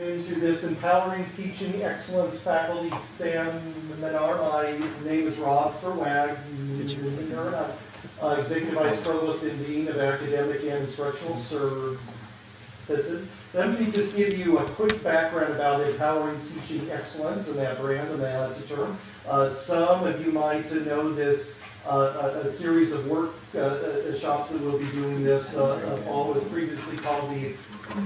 afternoon to this Empowering Teaching Excellence Faculty Sam Seminar. My name is Robert Wagner, uh, Executive Vice Provost and Dean of Academic and Instructional Services. Let me just give you a quick background about Empowering Teaching Excellence and that brand and that term. Uh, some of you might know this uh, a, a, series of work uh, uh shops that will be doing this uh, uh, fall was previously called the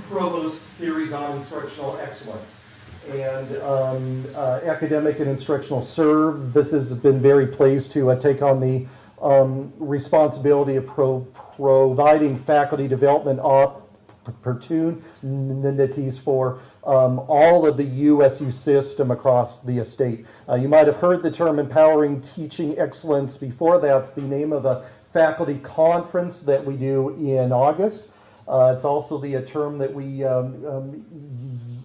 Provost Series on Instructional Excellence. And um, uh, Academic and Instructional Serve, this has been very pleased to uh, take on the um, responsibility of pro providing faculty development opportunities for um, all of the USU system across the estate. Uh, you might have heard the term Empowering Teaching Excellence before. That's the name of a faculty conference that we do in August. Uh, it's also the term that we um, um,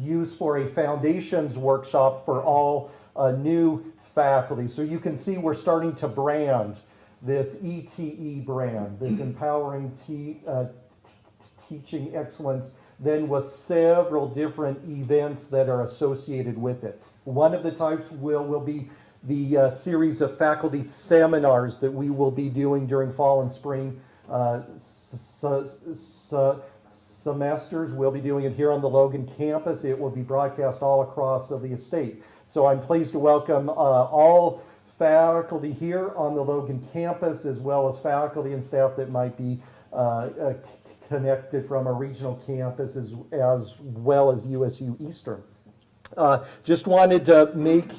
use for a foundations workshop for all uh, new faculty. So you can see we're starting to brand this ETE brand, this empowering te uh, teaching excellence, then with several different events that are associated with it. One of the types will, will be the uh, series of faculty seminars that we will be doing during fall and spring uh, semesters. We'll be doing it here on the Logan campus. It will be broadcast all across of the estate. So I'm pleased to welcome uh, all faculty here on the Logan campus, as well as faculty and staff that might be uh, uh, connected from a regional campus, as, as well as USU Eastern. Uh, just wanted to make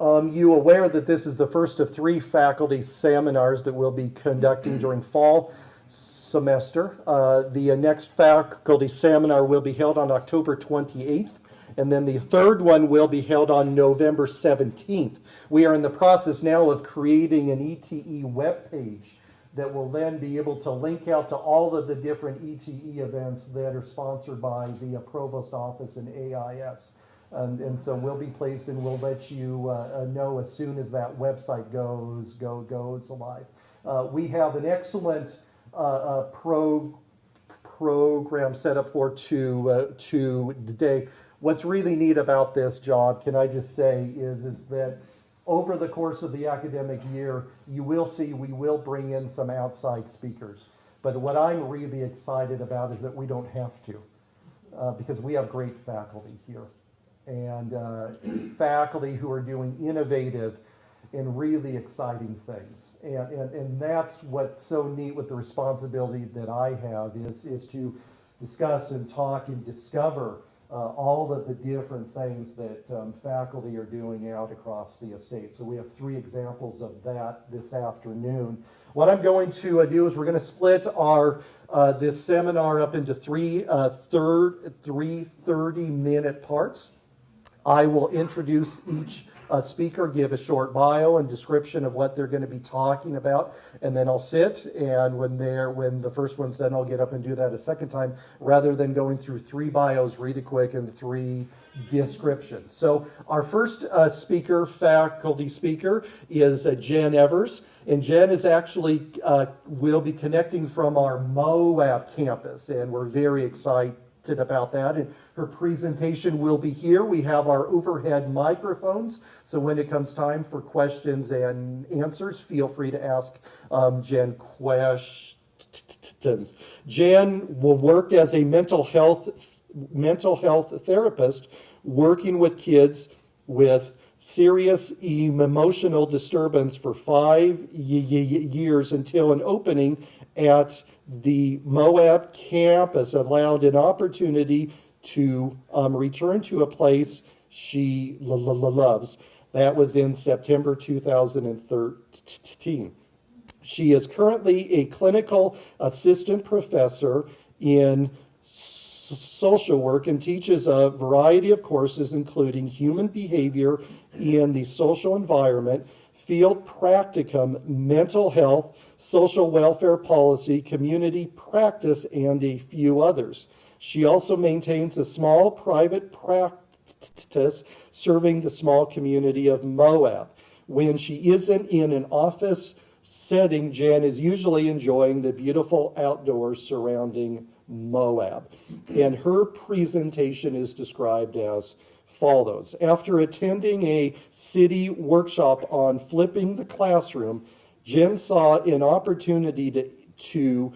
um, you aware that this is the first of three faculty seminars that we'll be conducting during fall semester. Uh, the next faculty seminar will be held on October 28th, and then the third one will be held on November 17th. We are in the process now of creating an ETE web page that will then be able to link out to all of the different ETE events that are sponsored by the Provost Office and AIS. And, and, so we'll be pleased and we'll let you uh, uh, know as soon as that website goes go, goes live. Uh, we have an excellent uh, uh pro, program set up for to, uh, to today. What's really neat about this job, can I just say, is, is that over the course of the academic year, you will see we will bring in some outside speakers. But what I'm really excited about is that we don't have to, because we have great faculty here and uh, faculty who are doing innovative and really exciting things. And, and, and that's what's so neat with the responsibility that I have is, is to discuss and talk and discover uh, all of the different things that um, faculty are doing out across the estate. So we have three examples of that this afternoon. What I'm going to uh, do is we're going to split our uh, this seminar up into three uh, third three 30 minute parts. I will introduce each uh, speaker, give a short bio and description of what they're going to be talking about, and then I'll sit. And when they're when the first one's done, I'll get up and do that a second time, rather than going through three bios read really quick and three descriptions. So our first uh, speaker, faculty speaker, is uh, Jen Evers, and Jen is actually uh, will be connecting from our Moab campus, and we're very excited about that. And her presentation will be here. We have our overhead microphones, so when it comes time for questions and answers, feel free to ask um, Jen questions. Jan will work as a mental health mental health therapist, working with kids with serious emotional disturbance for five years until an opening at the Moab campus allowed an opportunity to um, return to a place she loves. That was in September 2013. She is currently a clinical assistant professor in social work and teaches a variety of courses, including human behavior in the social environment, field practicum, mental health, social welfare policy, community practice, and a few others. She also maintains a small private practice serving the small community of Moab. When she isn't in an office setting, Jan is usually enjoying the beautiful outdoors surrounding Moab. And her presentation is described as follows. After attending a CIDI workshop on flipping the classroom, Jen saw an opportunity to, to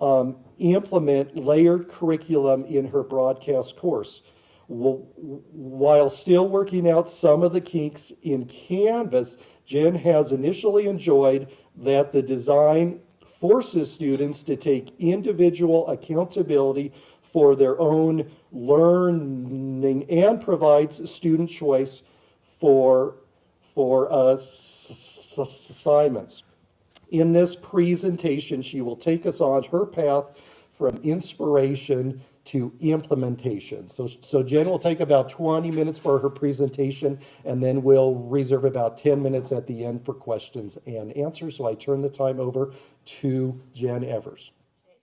um, implement layered curriculum in her broadcast course. While still working out some of the kinks in Canvas, Jen has initially enjoyed that the design forces students to take individual accountability for their own learning and provides student choice for, for uh, assignments. In this presentation, she will take us on her path from inspiration to implementation. So, so Jen will take about 20 minutes for her presentation, and then we'll reserve about 10 minutes at the end for questions and answers. So I turn the time over to Jen Evers.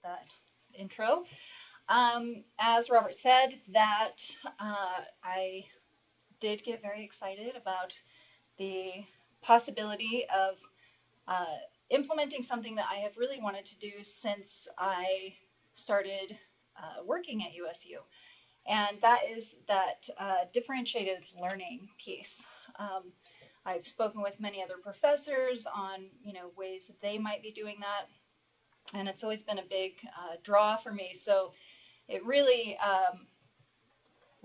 That intro. Um, as Robert said, that uh, I did get very excited about the possibility of uh, implementing something that I have really wanted to do since I started uh, working at USU. And that is that uh, differentiated learning piece. Um, I've spoken with many other professors on, you know, ways that they might be doing that. And it's always been a big uh, draw for me. So it really um,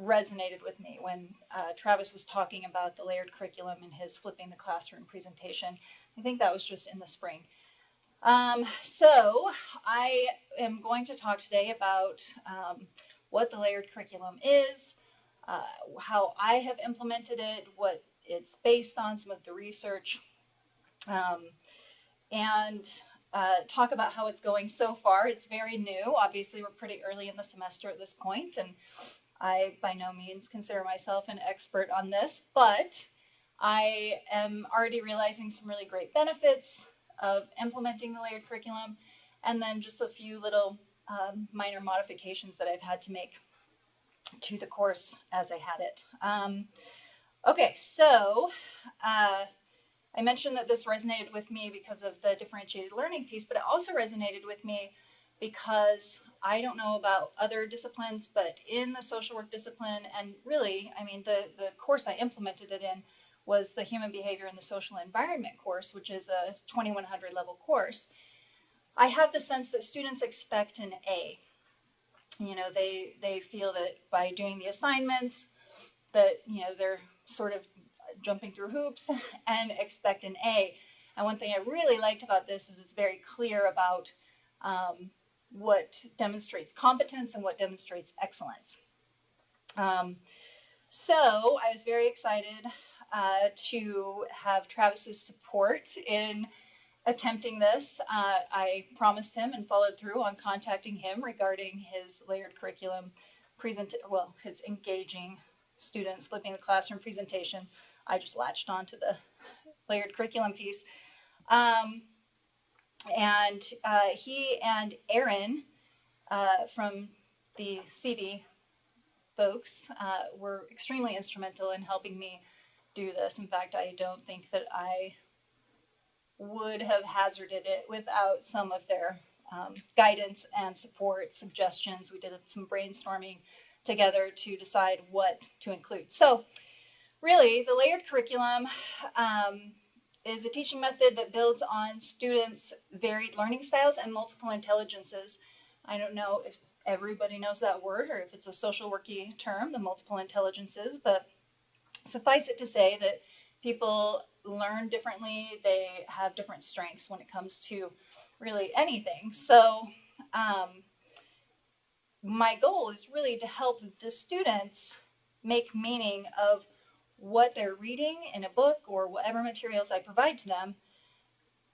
resonated with me when uh, Travis was talking about the layered curriculum in his flipping the classroom presentation. I think that was just in the spring. Um, so I am going to talk today about um, what the layered curriculum is, uh, how I have implemented it, what it's based on, some of the research, um, and uh, talk about how it's going so far. It's very new. Obviously, we're pretty early in the semester at this point, and I by no means consider myself an expert on this, but I am already realizing some really great benefits of implementing the layered curriculum, and then just a few little um, minor modifications that I've had to make to the course as I had it. Um, okay, so uh, I mentioned that this resonated with me because of the differentiated learning piece, but it also resonated with me because I don't know about other disciplines, but in the social work discipline, and really, I mean, the, the course I implemented it in was the Human Behavior in the Social Environment course, which is a 2100 level course. I have the sense that students expect an A. You know, they, they feel that by doing the assignments, that, you know, they're sort of jumping through hoops and expect an A. And one thing I really liked about this is it's very clear about um, what demonstrates competence and what demonstrates excellence. Um, so I was very excited uh, to have Travis's support in attempting this. Uh, I promised him and followed through on contacting him regarding his layered curriculum present, well, his engaging students flipping the classroom presentation. I just latched on to the layered curriculum piece. Um, and uh, he and Aaron uh, from the CIDI folks uh, were extremely instrumental in helping me do this. In fact, I don't think that I would have hazarded it without some of their um, guidance and support, suggestions. We did some brainstorming together to decide what to include. So really, the layered curriculum um, is a teaching method that builds on students' varied learning styles and multiple intelligences. I don't know if everybody knows that word or if it's a social worky term, the multiple intelligences, but suffice it to say that people learn differently, they have different strengths when it comes to really anything. So um, my goal is really to help the students make meaning of what they're reading in a book or whatever materials I provide to them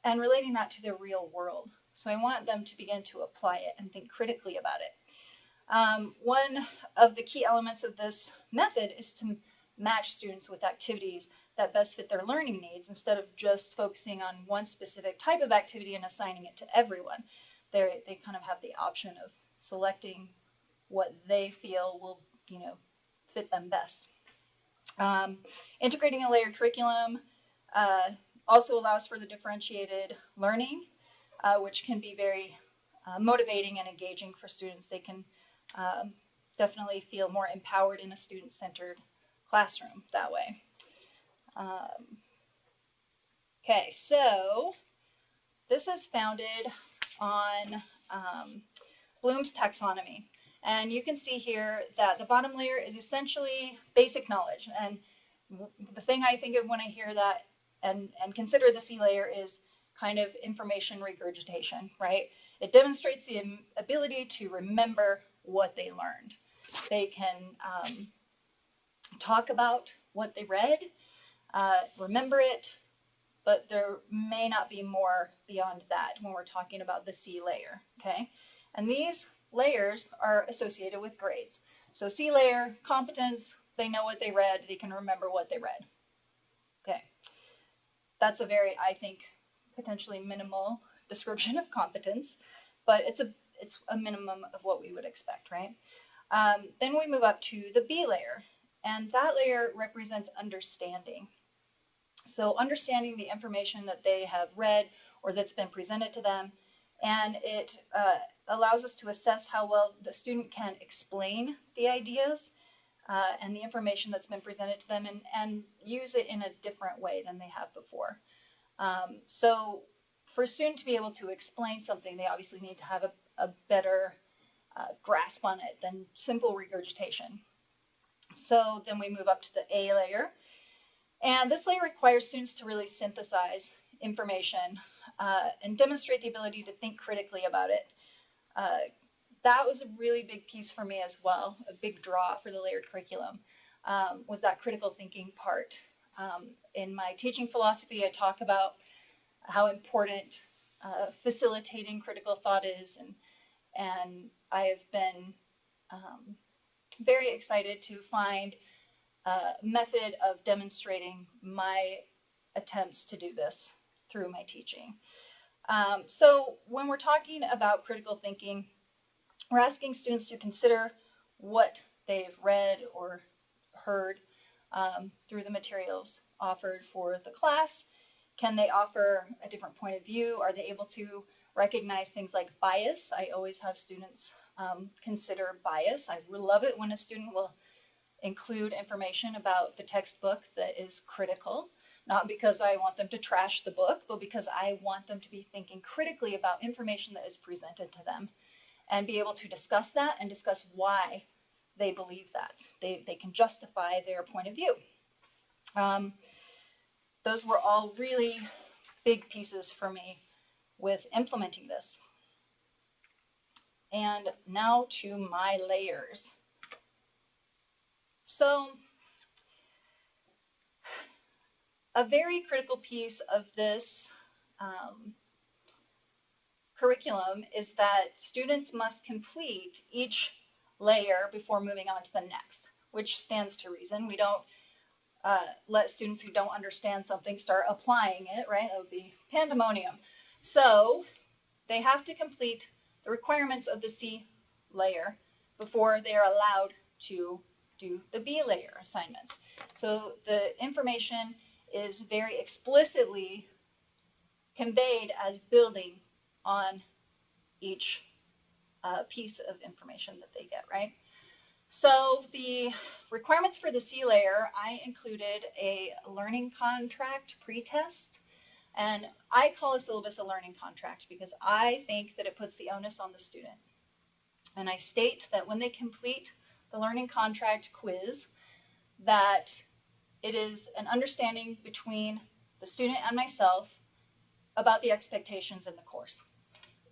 and relating that to the real world. So I want them to begin to apply it and think critically about it. Um, one of the key elements of this method is to match students with activities that best fit their learning needs instead of just focusing on one specific type of activity and assigning it to everyone. They're, they kind of have the option of selecting what they feel will, you know, fit them best. Um, integrating a layered curriculum uh, also allows for the differentiated learning, uh, which can be very uh, motivating and engaging for students. They can um, definitely feel more empowered in a student-centered classroom that way. Um, okay, so this is founded on um, Bloom's taxonomy. And you can see here that the bottom layer is essentially basic knowledge. And the thing I think of when I hear that and, and consider the C layer is kind of information regurgitation, right? It demonstrates the ability to remember what they learned. They can um, talk about what they read, uh, remember it, but there may not be more beyond that when we're talking about the C layer, okay? And these layers are associated with grades. So C layer, competence, they know what they read, they can remember what they read. Okay, that's a very, I think, potentially minimal description of competence, but it's a it's a minimum of what we would expect, right? Um, then we move up to the B layer, and that layer represents understanding. So understanding the information that they have read or that's been presented to them, and it uh, allows us to assess how well the student can explain the ideas uh, and the information that's been presented to them and, and use it in a different way than they have before. Um, so for a student to be able to explain something, they obviously need to have a, a better uh, grasp on it than simple regurgitation. So then we move up to the A layer. And this layer requires students to really synthesize information uh, and demonstrate the ability to think critically about it. Uh, that was a really big piece for me as well, a big draw for the layered curriculum, um, was that critical thinking part. Um, in my teaching philosophy, I talk about how important uh, facilitating critical thought is, and, and I have been um, very excited to find a method of demonstrating my attempts to do this through my teaching. Um, so when we're talking about critical thinking, we're asking students to consider what they've read or heard um, through the materials offered for the class. Can they offer a different point of view? Are they able to recognize things like bias? I always have students um, consider bias. I love it when a student will include information about the textbook that is critical not because I want them to trash the book, but because I want them to be thinking critically about information that is presented to them and be able to discuss that and discuss why they believe that. They, they can justify their point of view. Um, those were all really big pieces for me with implementing this. And now to my layers. So a very critical piece of this um, curriculum is that students must complete each layer before moving on to the next, which stands to reason. We don't uh, let students who don't understand something start applying it, right? That would be pandemonium. So they have to complete the requirements of the C layer before they are allowed to do the B layer assignments. So the information is very explicitly conveyed as building on each uh, piece of information that they get, right? So the requirements for the C layer, I included a learning contract pretest. And I call a syllabus a learning contract because I think that it puts the onus on the student. And I state that when they complete the learning contract quiz, that it is an understanding between the student and myself about the expectations in the course.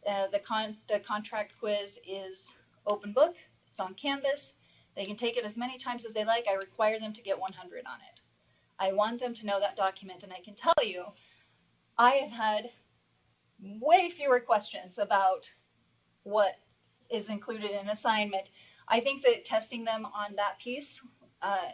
Uh, the, con the contract quiz is open book, it's on Canvas. They can take it as many times as they like. I require them to get 100 on it. I want them to know that document, and I can tell you, I have had way fewer questions about what is included in assignment. I think that testing them on that piece uh,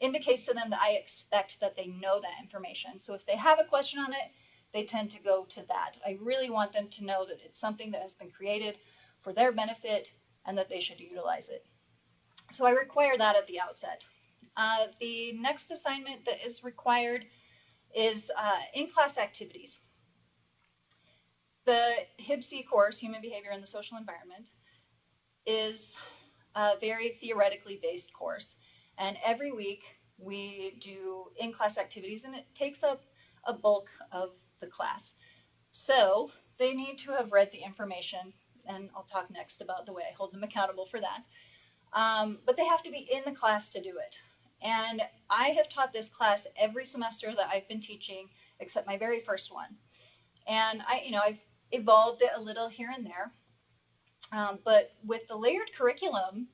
indicates to them that I expect that they know that information. So if they have a question on it, they tend to go to that. I really want them to know that it's something that has been created for their benefit and that they should utilize it. So I require that at the outset. Uh, the next assignment that is required is uh, in-class activities. the HBSE course, Human Behavior in the Social Environment, is a very theoretically based course. And every week we do in class activities, and it takes up a bulk of the class. So they need to have read the information, and I'll talk next about the way I hold them accountable for that. Um, but they have to be in the class to do it. And I have taught this class every semester that I've been teaching, except my very first one. And I, you know, I've evolved it a little here and there. Um, but with the layered curriculum,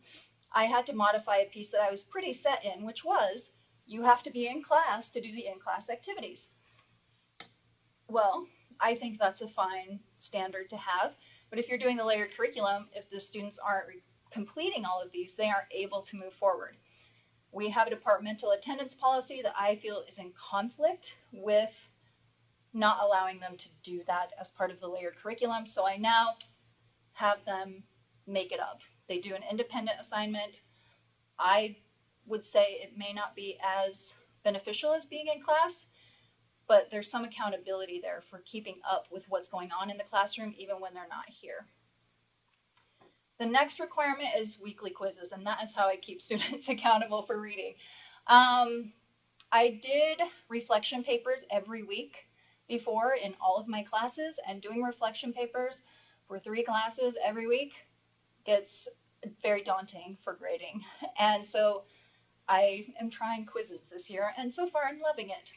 I had to modify a piece that I was pretty set in, which was you have to be in class to do the in-class activities. Well, I think that's a fine standard to have. But if you're doing the layered curriculum, if the students aren't completing all of these, they aren't able to move forward. We have a departmental attendance policy that I feel is in conflict with not allowing them to do that as part of the layered curriculum. So I now have them make it up. They do an independent assignment. I would say it may not be as beneficial as being in class, but there's some accountability there for keeping up with what's going on in the classroom even when they're not here. The next requirement is weekly quizzes, and that is how I keep students accountable for reading. Um, I did reflection papers every week before in all of my classes, and doing reflection papers for three classes every week gets very daunting for grading. And so I am trying quizzes this year, and so far I'm loving it.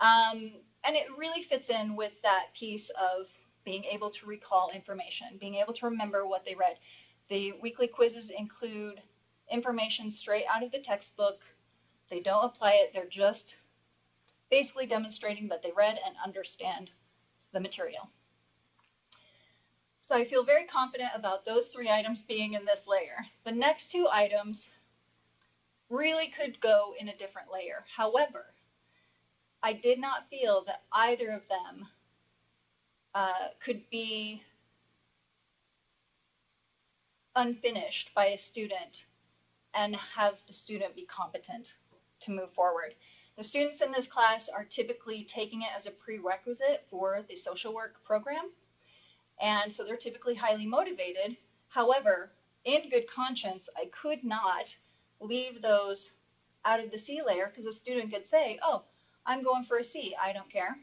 Um, and it really fits in with that piece of being able to recall information, being able to remember what they read. The weekly quizzes include information straight out of the textbook. They don't apply it, they're just basically demonstrating that they read and understand the material. So I feel very confident about those three items being in this layer. The next two items really could go in a different layer. However, I did not feel that either of them uh, could be unfinished by a student and have the student be competent to move forward. The students in this class are typically taking it as a prerequisite for the social work program. And so they're typically highly motivated. However, in good conscience, I could not leave those out of the C layer because a student could say, oh, I'm going for a C, I don't care.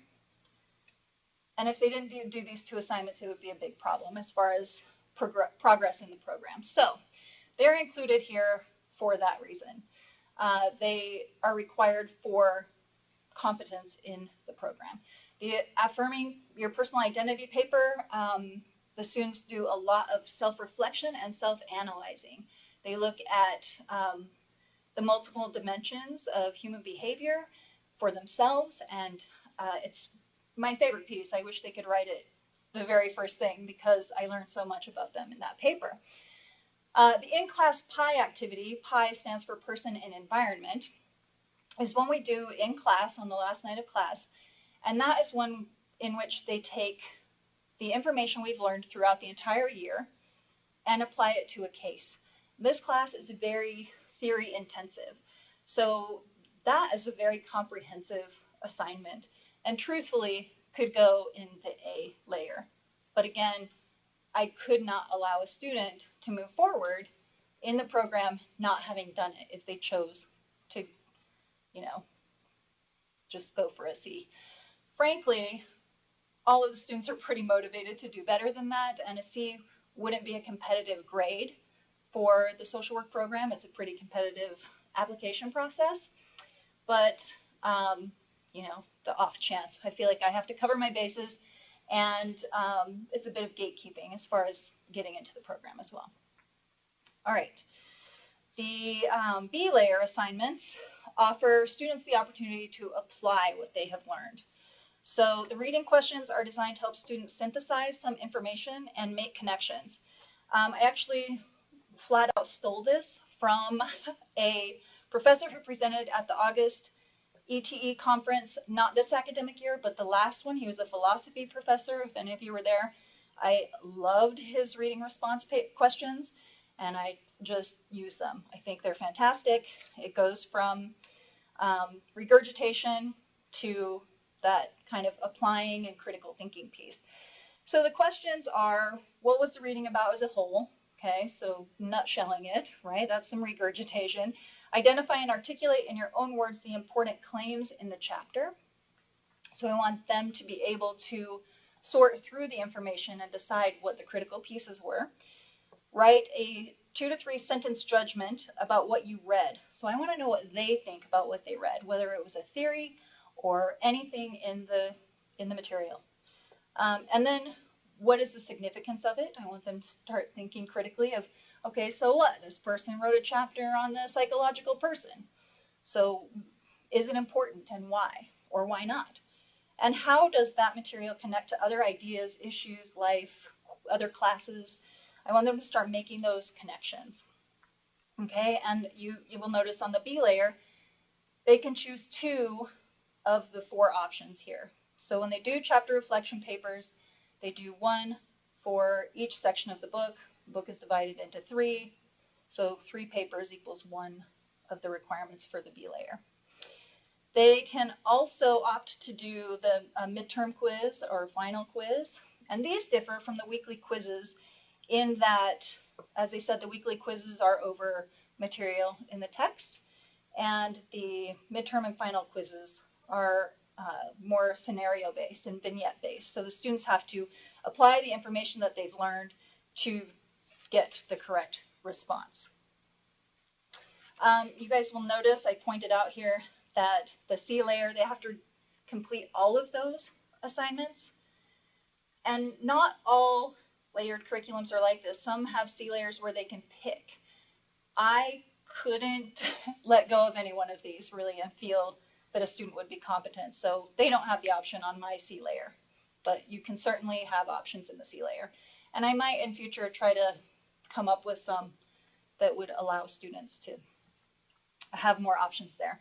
And if they didn't do, these two assignments, it would be a big problem as far as progress in the program. So they're included here for that reason. Uh, they are required for competence in the program. The affirming your personal identity paper, um, the students do a lot of self-reflection and self-analyzing. They look at um, the multiple dimensions of human behavior for themselves, and uh, it's my favorite piece. I wish they could write it the very first thing because I learned so much about them in that paper. Uh, the in-class PI activity, PI stands for person and environment, is one we do in class on the last night of class. And that is one in which they take the information we've learned throughout the entire year and apply it to a case. This class is very theory intensive. So that is a very comprehensive assignment and truthfully could go in the A layer. But again, I could not allow a student to move forward in the program not having done it if they chose to, you know, just go for a C. Frankly, all of the students are pretty motivated to do better than that, and a C wouldn't be a competitive grade for the social work program. It's a pretty competitive application process, but um, you know, the off chance. I feel like I have to cover my bases and um, it's a bit of gatekeeping as far as getting into the program as well. All right. The um, B layer assignments offer students the opportunity to apply what they have learned. So the reading questions are designed to help students synthesize some information and make connections. Um, I actually flat out stole this from a professor who presented at the August ETE conference, not this academic year, but the last one. He was a philosophy professor, if any of you were there. I loved his reading response questions and I just use them. I think they're fantastic. It goes from um, regurgitation to that kind of applying and critical thinking piece. So the questions are, what was the reading about as a whole? Okay, so nutshelling it, right? That's some regurgitation. Identify and articulate in your own words the important claims in the chapter. So I want them to be able to sort through the information and decide what the critical pieces were. Write a two to three sentence judgment about what you read. So I want to know what they think about what they read, whether it was a theory or anything in the in the material. Um, and then what is the significance of it? I want them to start thinking critically of, okay, so what? This person wrote a chapter on the psychological person. So is it important and why or why not? And how does that material connect to other ideas, issues, life, other classes? I want them to start making those connections. Okay, and you, you will notice on the B layer, they can choose two of the four options here. So when they do chapter reflection papers, they do one for each section of the book. The book is divided into three, so three papers equals one of the requirements for the B layer. They can also opt to do the uh, midterm quiz or final quiz, and these differ from the weekly quizzes in that, as I said, the weekly quizzes are over material in the text, and the midterm and final quizzes are uh, more scenario based and vignette based. So the students have to apply the information that they've learned to get the correct response. Um, you guys will notice I pointed out here that the C layer, they have to complete all of those assignments. And not all layered curriculums are like this. Some have C layers where they can pick. I couldn't let go of any one of these really and feel that a student would be competent. So they don't have the option on my C layer, but you can certainly have options in the C layer. And I might in future try to come up with some that would allow students to have more options there.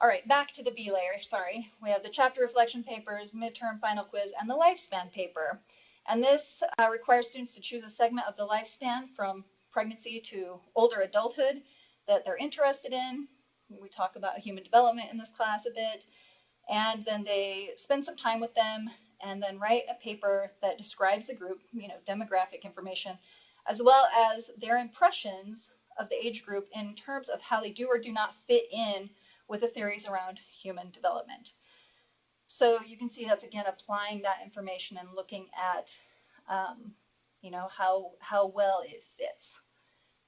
All right, back to the B layer, sorry. We have the chapter reflection papers, midterm final quiz, and the lifespan paper. And this uh, requires students to choose a segment of the lifespan from pregnancy to older adulthood that they're interested in, we talk about human development in this class a bit. And then they spend some time with them and then write a paper that describes the group, you know, demographic information, as well as their impressions of the age group in terms of how they do or do not fit in with the theories around human development. So you can see that's again applying that information and looking at, um, you know, how how well it fits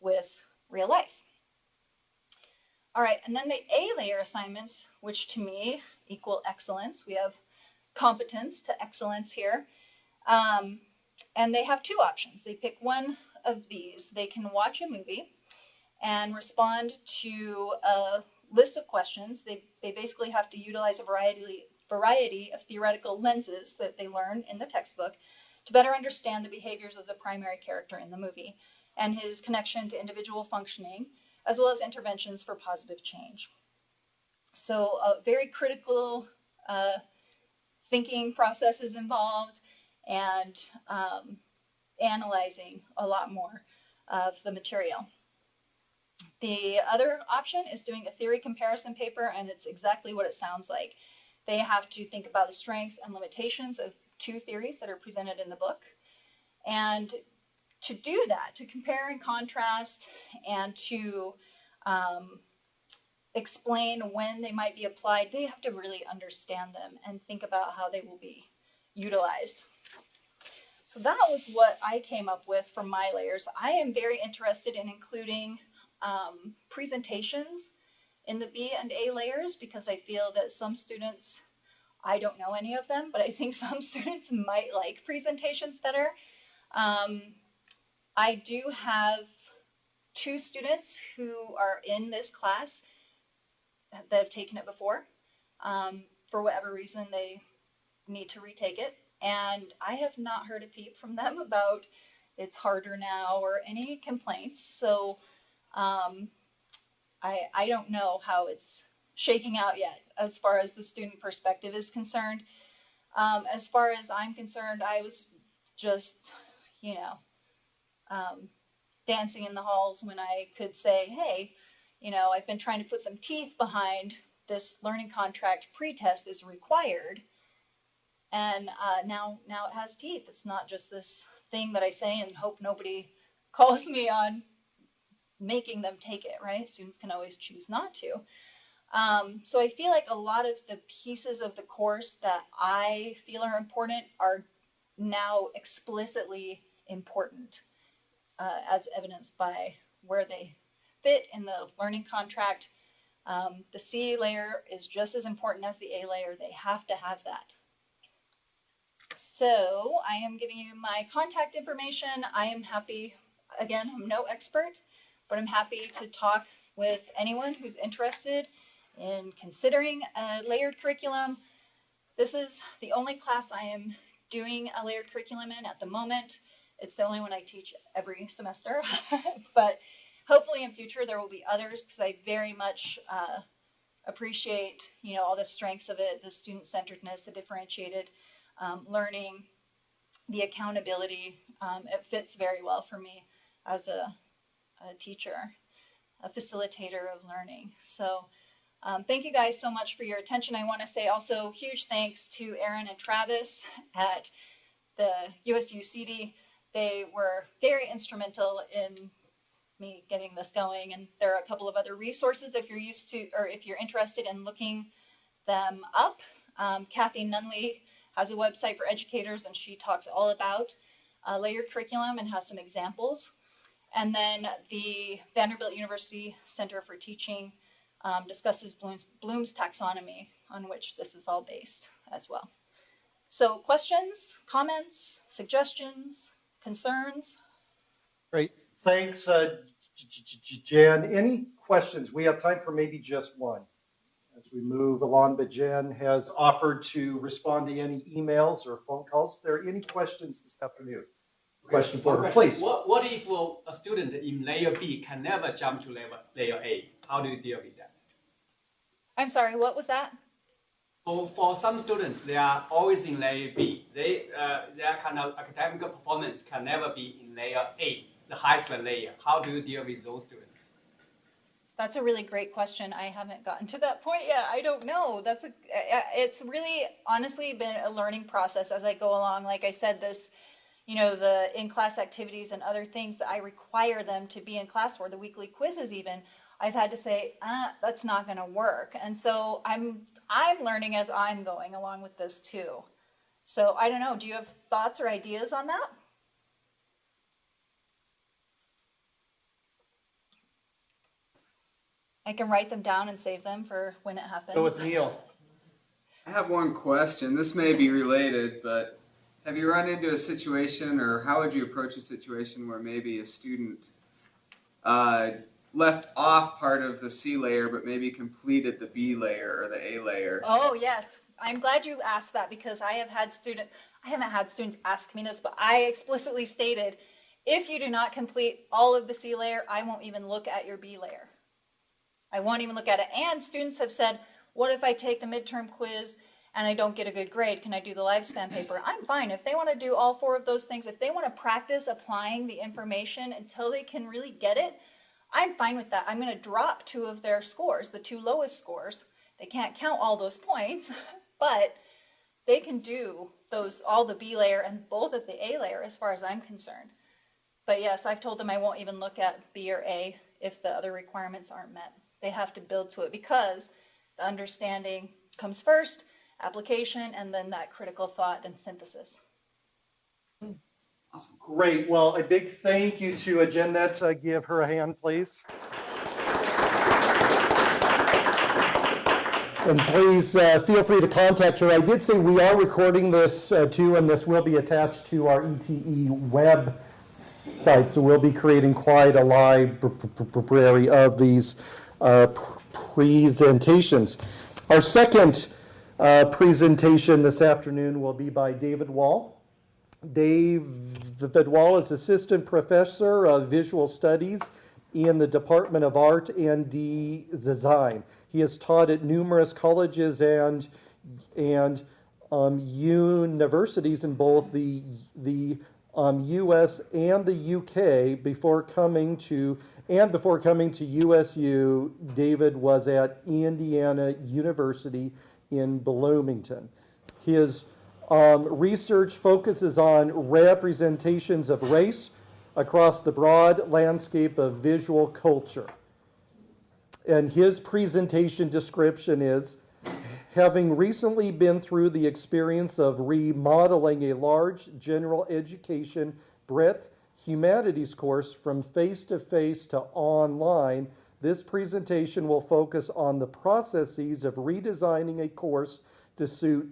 with real life. All right, and then the A layer assignments, which to me equal excellence. We have competence to excellence here. Um, and they have two options. They pick one of these. They can watch a movie and respond to a list of questions. They, they basically have to utilize a variety, variety of theoretical lenses that they learn in the textbook to better understand the behaviors of the primary character in the movie and his connection to individual functioning as well as interventions for positive change. So a very critical uh, thinking process is involved and um, analyzing a lot more of the material. The other option is doing a theory comparison paper, and it's exactly what it sounds like. They have to think about the strengths and limitations of two theories that are presented in the book. And to do that, to compare and contrast and to um, explain when they might be applied, they have to really understand them and think about how they will be utilized. So that was what I came up with for my layers. I am very interested in including um, presentations in the B and A layers because I feel that some students, I don't know any of them, but I think some students might like presentations better. Um, I do have two students who are in this class that have taken it before. Um, for whatever reason, they need to retake it. And I have not heard a peep from them about it's harder now or any complaints. So um, I, I don't know how it's shaking out yet as far as the student perspective is concerned. Um, as far as I'm concerned, I was just, you know, um, dancing in the halls when I could say, hey, you know, I've been trying to put some teeth behind this learning contract pretest is required. And uh, now now it has teeth. It's not just this thing that I say and hope nobody calls me on making them take it. Right? Students can always choose not to. Um, so I feel like a lot of the pieces of the course that I feel are important are now explicitly important, uh, as evidenced by where they fit in the learning contract. Um, the C layer is just as important as the A layer. They have to have that. So I am giving you my contact information. I am happy, again, I'm no expert, but I'm happy to talk with anyone who's interested in considering a layered curriculum. This is the only class I am doing a layered curriculum in at the moment. It's the only one I teach every semester, but hopefully in future there will be others because I very much uh, appreciate, you know, all the strengths of it, the student-centeredness, the differentiated um, learning, the accountability. Um, it fits very well for me as a, a teacher, a facilitator of learning. So um, thank you guys so much for your attention. I want to say also huge thanks to Aaron and Travis at the USU CIDI. They were very instrumental in me getting this going. And there are a couple of other resources if you're used to, or if you're interested in looking them up. Um, Kathie Nunley has a website for educators and she talks all about uh, layered curriculum and has some examples. And then the Vanderbilt University Center for Teaching um, discusses Bloom's, Bloom's taxonomy on which this is all based as well. So questions, comments, suggestions, concerns? Great. Thanks, uh, J- J- J- Jen. Any questions? We have time for maybe just one as we move along, but Jen has offered to respond to any emails or phone calls. Are there any questions this afternoon? Question for her, please. What, what if a student in layer B can never jump to layer, layer A? How do you deal with that? I'm sorry, what was that? So for some students, they are always in layer B. They, uh, their kind of academic performance can never be in layer A, the highest layer. How do you deal with those students? That's a really great question. I haven't gotten to that point yet. I don't know. That's a, it's really honestly been a learning process as I go along. Like I said, this, you know, the in-class activities and other things that I require them to be in class for, the weekly quizzes even, I've had to say, uh, that's not going to work. And so I'm I'm learning as I'm going along with this too. So I don't know. Do you have thoughts or ideas on that? I can write them down and save them for when it happens. Go with Neil. I have one question. This may be related, but have you run into a situation, or how would you approach a situation where maybe a student uh, left off part of the C layer, but maybe completed the B layer or the A layer? Oh, yes. I'm glad you asked that because I have had student, I haven't had students ask me this, but I explicitly stated, if you do not complete all of the C layer, I won't even look at your B layer. I won't even look at it. And students have said, what if I take the midterm quiz and I don't get a good grade? Can I do the lifespan mm-hmm. paper? I'm fine. If they want to do all four of those things, if they want to practice applying the information until they can really get it, I'm fine with that. I'm going to drop two of their scores, the two lowest scores. They can't count all those points, but they can do those all the B layer and both of the A layer as far as I'm concerned. But yes, I've told them I won't even look at B or A if the other requirements aren't met. They have to build to it because the understanding comes first, application, and then that critical thought and synthesis. Awesome. Great. Well, a big thank you to Jeanette. Uh, give her a hand, please. And please uh, feel free to contact her. I did say we are recording this uh, too, and this will be attached to our ETE web site. So we'll be creating quite a library of these uh, presentations. Our second uh, presentation this afternoon will be by David Wall. David Wall is Assistant Professor of Visual Studies in the Department of Art and Design. He has taught at numerous colleges and, and um, universities in both the, the um, U.S. and the U.K. before coming to and before coming to USU, David was at Indiana University in Bloomington. His Um, research focuses on representations of race across the broad landscape of visual culture. And his presentation description is having recently been through the experience of remodeling a large general education breadth humanities course from face to face to online, this presentation will focus on the processes of redesigning a course to suit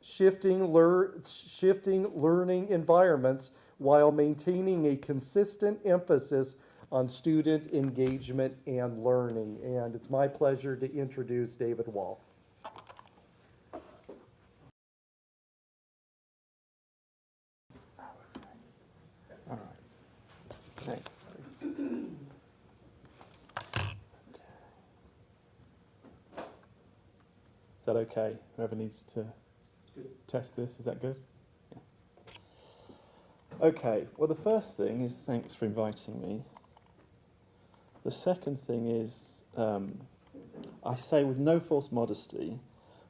shifting, lear- shifting learning environments while maintaining a consistent emphasis on student engagement and learning. And it's my pleasure to introduce David Wall. Thanks. Is that okay? Whoever needs to test this, is that good? Okay, well, the first thing is thanks for inviting me. The second thing is, um, I say with no false modesty,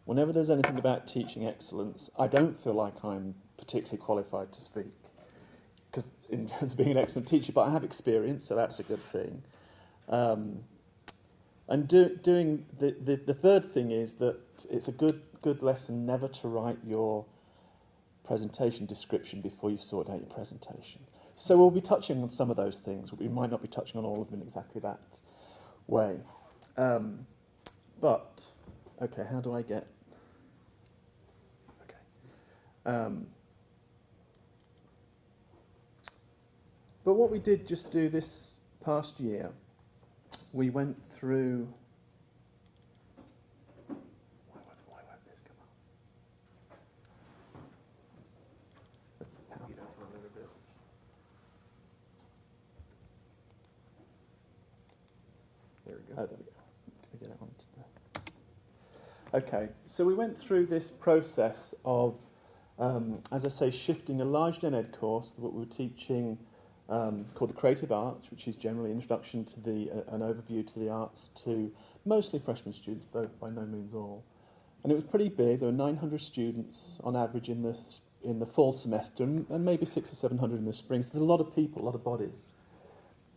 whenever there's anything about teaching excellence, I don't feel like I'm particularly qualified to speak because in terms of being an excellent teacher, but I have experience, so that's a good thing. Um, and do, doing the, the, the third thing is that it's a good good lesson never to write your presentation description before you've out your presentation. So we'll be touching on some of those things, we might not be touching on all of them in exactly that way. Um, but okay, how do I get? Okay. Um, But what we did just do this past year, we went through. Why won't, why won't this come up? There we go. Oh, there we go. Can we get it onto the... Okay, so we went through this process of, um, as I say, shifting a large gen ed course that we were teaching um, called the Creative Arts, which is generally introduction to the uh, an overview to the arts to mostly freshman students, though by no means all. And it was pretty big. There were 900 students on average in the in the fall semester, and, and maybe six or 700 in the spring. So there's a lot of people, a lot of bodies.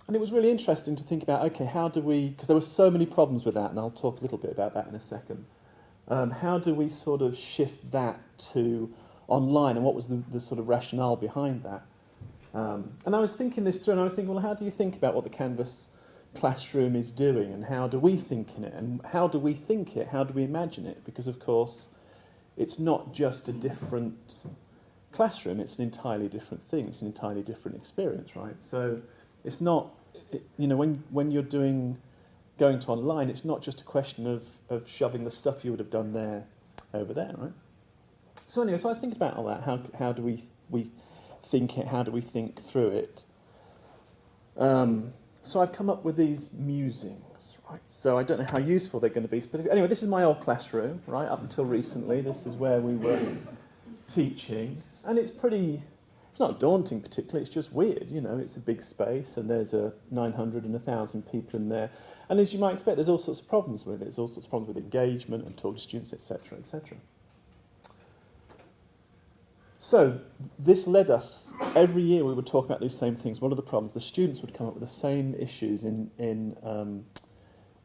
And it was really interesting to think about, okay, how do we, because there were so many problems with that, and I'll talk a little bit about that in a second. Um, how do we sort of shift that to online, and what was the, the sort of rationale behind that? Um, and I was thinking this through, and I was thinking, well, how do you think about what the Canvas classroom is doing, and how do we think in it, and how do we think it, how do we imagine it? Because, of course, it's not just a different classroom, it's an entirely different thing, it's an entirely different experience, right? So it's not, it, you know, when, when you're doing, going to online, it's not just a question of, of shoving the stuff you would have done there over there, right? So anyway, so I was thinking about all that. How, how do we, we think it? How do we think through it? Um, so I've come up with these musings, right? So I don't know how useful they're going to be. But anyway, this is my old classroom, right? Up until recently, this is where we were teaching, and it's pretty. It's not daunting particularly. It's just weird, you know. It's a big space, and there's a 900 and 1,000 people in there, and as you might expect, there's all sorts of problems with it. There's all sorts of problems with engagement and talking to students, etc., etc. So this led us every year we would talk about these same things. What are the problems? The students would come up with the same issues in in um,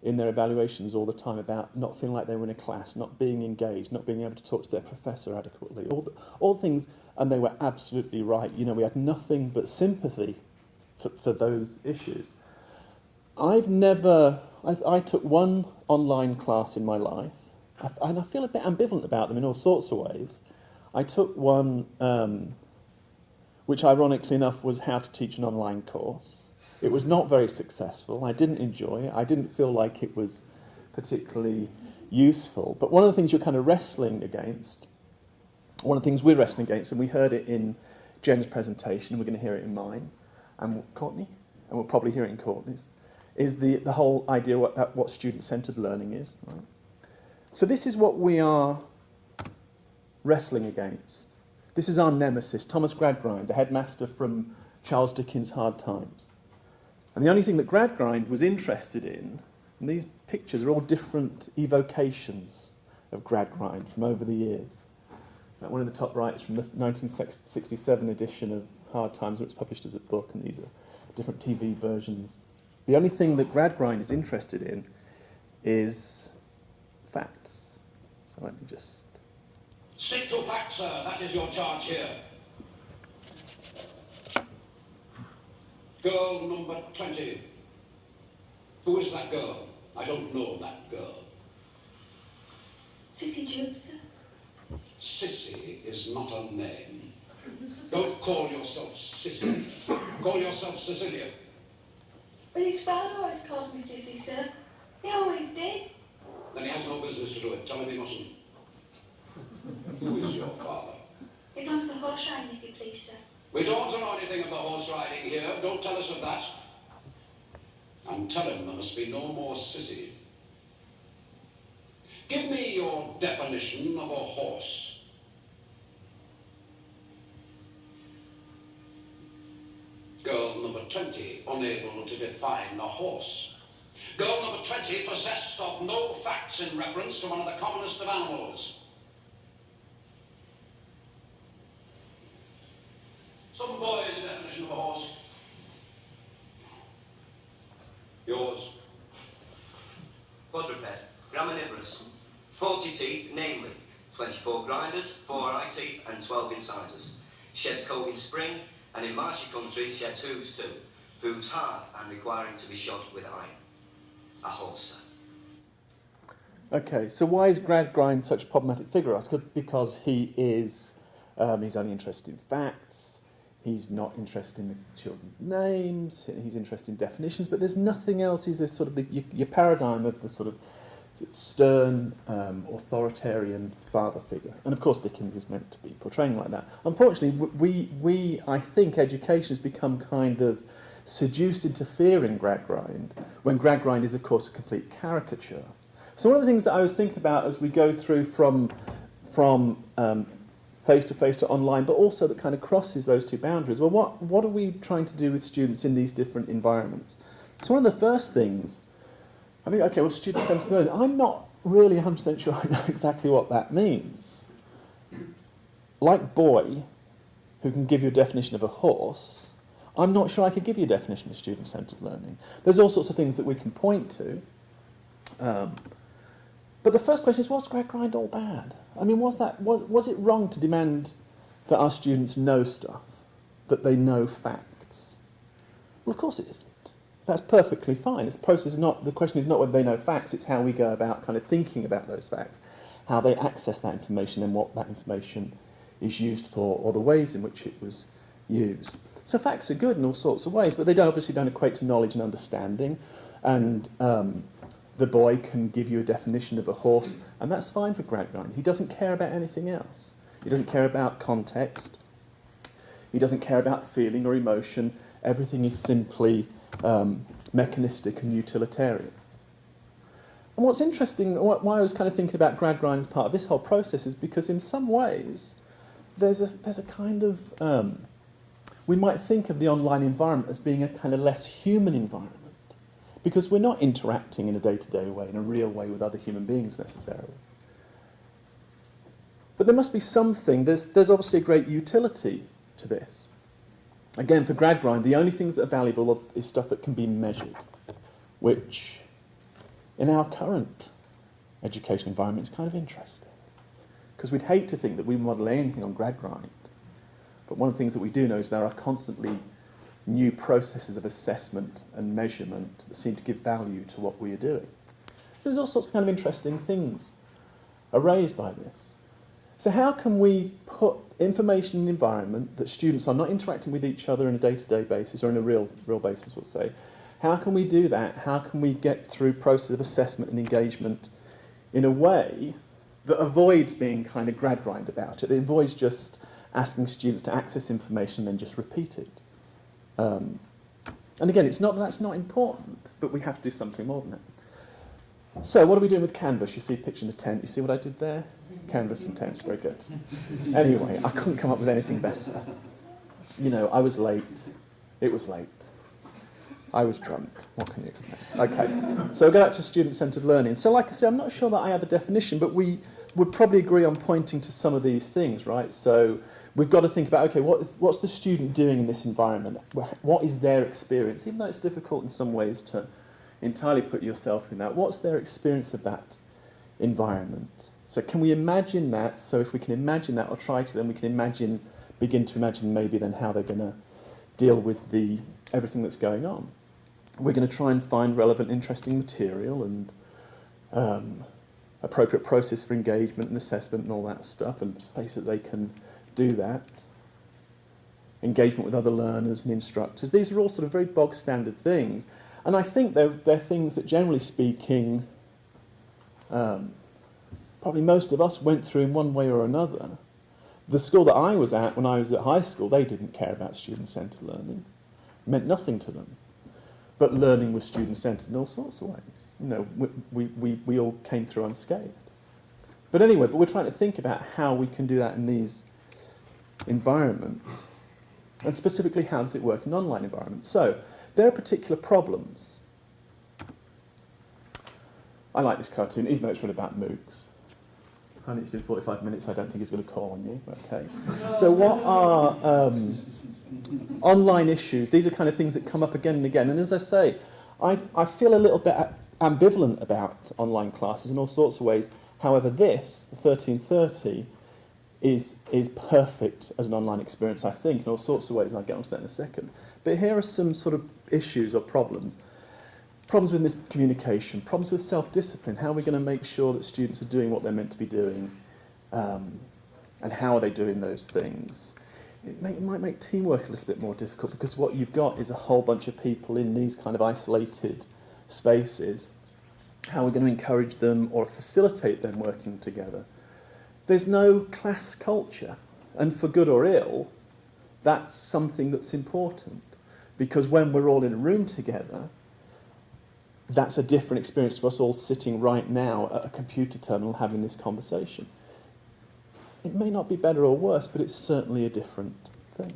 in their evaluations all the time about not feeling like they were in a class, not being engaged, not being able to talk to their professor adequately. All the, all things, and they were absolutely right. You know, we had nothing but sympathy for, for those issues. I've never. I, I took one online class in my life, and I feel a bit ambivalent about them in all sorts of ways. I took one, um, which ironically enough was how to teach an online course. It was not very successful. I didn't enjoy it. I didn't feel like it was particularly useful. But one of the things you're kind of wrestling against, one of the things we're wrestling against, and we heard it in Jen's presentation, we're going to hear it in mine, and Courtney, and we'll probably hear it in Courtney's, is the, the whole idea what, what student-centered learning is. Right? So this is what we are wrestling against. This is our nemesis, Thomas Gradgrind, the headmaster from Charles Dickens' Hard Times. And the only thing that Gradgrind was interested in, and these pictures are all different evocations of Gradgrind from over the years. That one in the top right is from the 1967 edition of Hard Times, where it's published as a book, and these are different TV versions. The only thing that Gradgrind is interested in is facts. So let me just. Stick to facts, sir. That is your charge here. Girl number 20. Who is that girl? I don't know that girl. Sissy sir. Sissy is not a name. Don't call yourself Sissy. Call yourself Cecilia. But his father always calls me Sissy, sir. He always did. Then he has no business to do it. Tell him he mustn't. Who is your father? He belongs to horse riding, if you please, sir. We don't know anything of the horse riding here. Don't tell us of that. And tell him there must be no more sissy. Give me your definition of a horse. Girl number 20, unable to define a horse. Girl number 20, possessed of no facts in reference to one of the commonest of animals. Some boy's definition of a horse. Yours. Quadruped, graminivorous, 40 teeth, namely 24 grinders, 4 eye teeth, and 12 incisors. Sheds coat in spring, and in marshy countries sheds hooves too. Hooves hard and requiring to be shod with iron. A horse, sir. Okay, so why is Gradgrind such a problematic figure? I ask because he is, um, he's only interested in facts. He's not interested in the children's names. He's interested in definitions, but there's nothing else. He's a sort of the, your, your paradigm of the sort of stern, um, authoritarian father figure. And of course, Dickens is meant to be portraying like that. Unfortunately, we, we I think education has become kind of seduced into fearing Gradgrind, when Gradgrind is, of course, a complete caricature. So one of the things that I was thinking about as we go through from, from um, face-to-face to online, but also that kind of crosses those two boundaries. Well, what, what are we trying to do with students in these different environments? So one of the first things, I think, okay, well, student-centered learning, I'm not really 100% sure I know exactly what that means. Like boy, who can give you a definition of a horse, I'm not sure I could give you a definition of student-centered learning. There's all sorts of things that we can point to. Um, but the first question is, was Gradgrind all bad? I mean, was, that, was, was it wrong to demand that our students know stuff, that they know facts? Well, of course it isn't. That's perfectly fine. It's the process is not, the question is not whether they know facts, it's how we go about kind of thinking about those facts, how they access that information and what that information is used for, or the ways in which it was used. So facts are good in all sorts of ways, but they don't, obviously don't equate to knowledge and understanding. And um, the boy can give you a definition of a horse, and that's fine for Gradgrind. He doesn't care about anything else. He doesn't care about context. He doesn't care about feeling or emotion. Everything is simply um, mechanistic and utilitarian. And what's interesting, why I was kind of thinking about Gradgrind as part of this whole process, is because in some ways, there's a, there's a kind of um, we might think of the online environment as being a kind of less human environment because we're not interacting in a day-to-day way, in a real way with other human beings necessarily. But there must be something, there's, there's obviously a great utility to this. Again, for Gradgrind, the only things that are valuable is stuff that can be measured, which in our current education environment is kind of interesting. Because we'd hate to think that we model anything on Gradgrind. But one of the things that we do know is there are constantly new processes of assessment and measurement that seem to give value to what we are doing. So there's all sorts of kind of interesting things are raised by this. So how can we put information in an environment that students are not interacting with each other on a day-to-day basis or in a real, real basis, we'll say. How can we do that? How can we get through process of assessment and engagement in a way that avoids being kind of Gradgrind about it, that avoids just asking students to access information and then just repeat it. Um, and again, it's not that that's not important, but we have to do something more than that. So what are we doing with Canvas? You see picture in the tent. You see what I did there? Canvas and tents, very good. Anyway, I couldn't come up with anything better. You know, I was late. It was late. I was drunk. What can you expect? Okay, so go back to student-centered learning. So like I say, I'm not sure that I have a definition, but we, would probably agree on pointing to some of these things, right? So we've got to think about okay, what is, what's the student doing in this environment? What is their experience? Even though it's difficult in some ways to entirely put yourself in that, what's their experience of that environment? So can we imagine that? So if we can imagine that or try to, then we can imagine, begin to imagine maybe then how they're going to deal with the everything that's going on. We're going to try and find relevant, interesting material and um, appropriate process for engagement and assessment and all that stuff, and space that they can do that. Engagement with other learners and instructors. These are all sort of very bog standard things. And I think they're, they're things that, generally speaking, um, probably most of us went through in one way or another. The school that I was at when I was at high school, they didn't care about student centred learning. It meant nothing to them. But learning was student centred in all sorts of ways. You know, we, we, we all came through unscathed. But anyway, but we're trying to think about how we can do that in these environments. And specifically, how does it work in online environments? So, there are particular problems. I like this cartoon, even though it's really about MOOCs. And it's been 45 minutes, I don't think he's going to call on you. Okay. So, what are um, online issues? These are kind of things that come up again and again. And as I say, I, I feel a little bit ambivalent about online classes in all sorts of ways. However, this, the 1330, is, is perfect as an online experience, I think, in all sorts of ways, and I'll get onto that in a second. But here are some sort of issues or problems. Problems with miscommunication, problems with self-discipline. How are we going to make sure that students are doing what they're meant to be doing? Um, and how are they doing those things? It, may, it might make teamwork a little bit more difficult because what you've got is a whole bunch of people in these kind of isolated spaces. How are we going to encourage them or facilitate them working together? There's no class culture, and for good or ill, that's something that's important. Because when we're all in a room together, that's a different experience to us all sitting right now at a computer terminal having this conversation. It may not be better or worse, but it's certainly a different thing.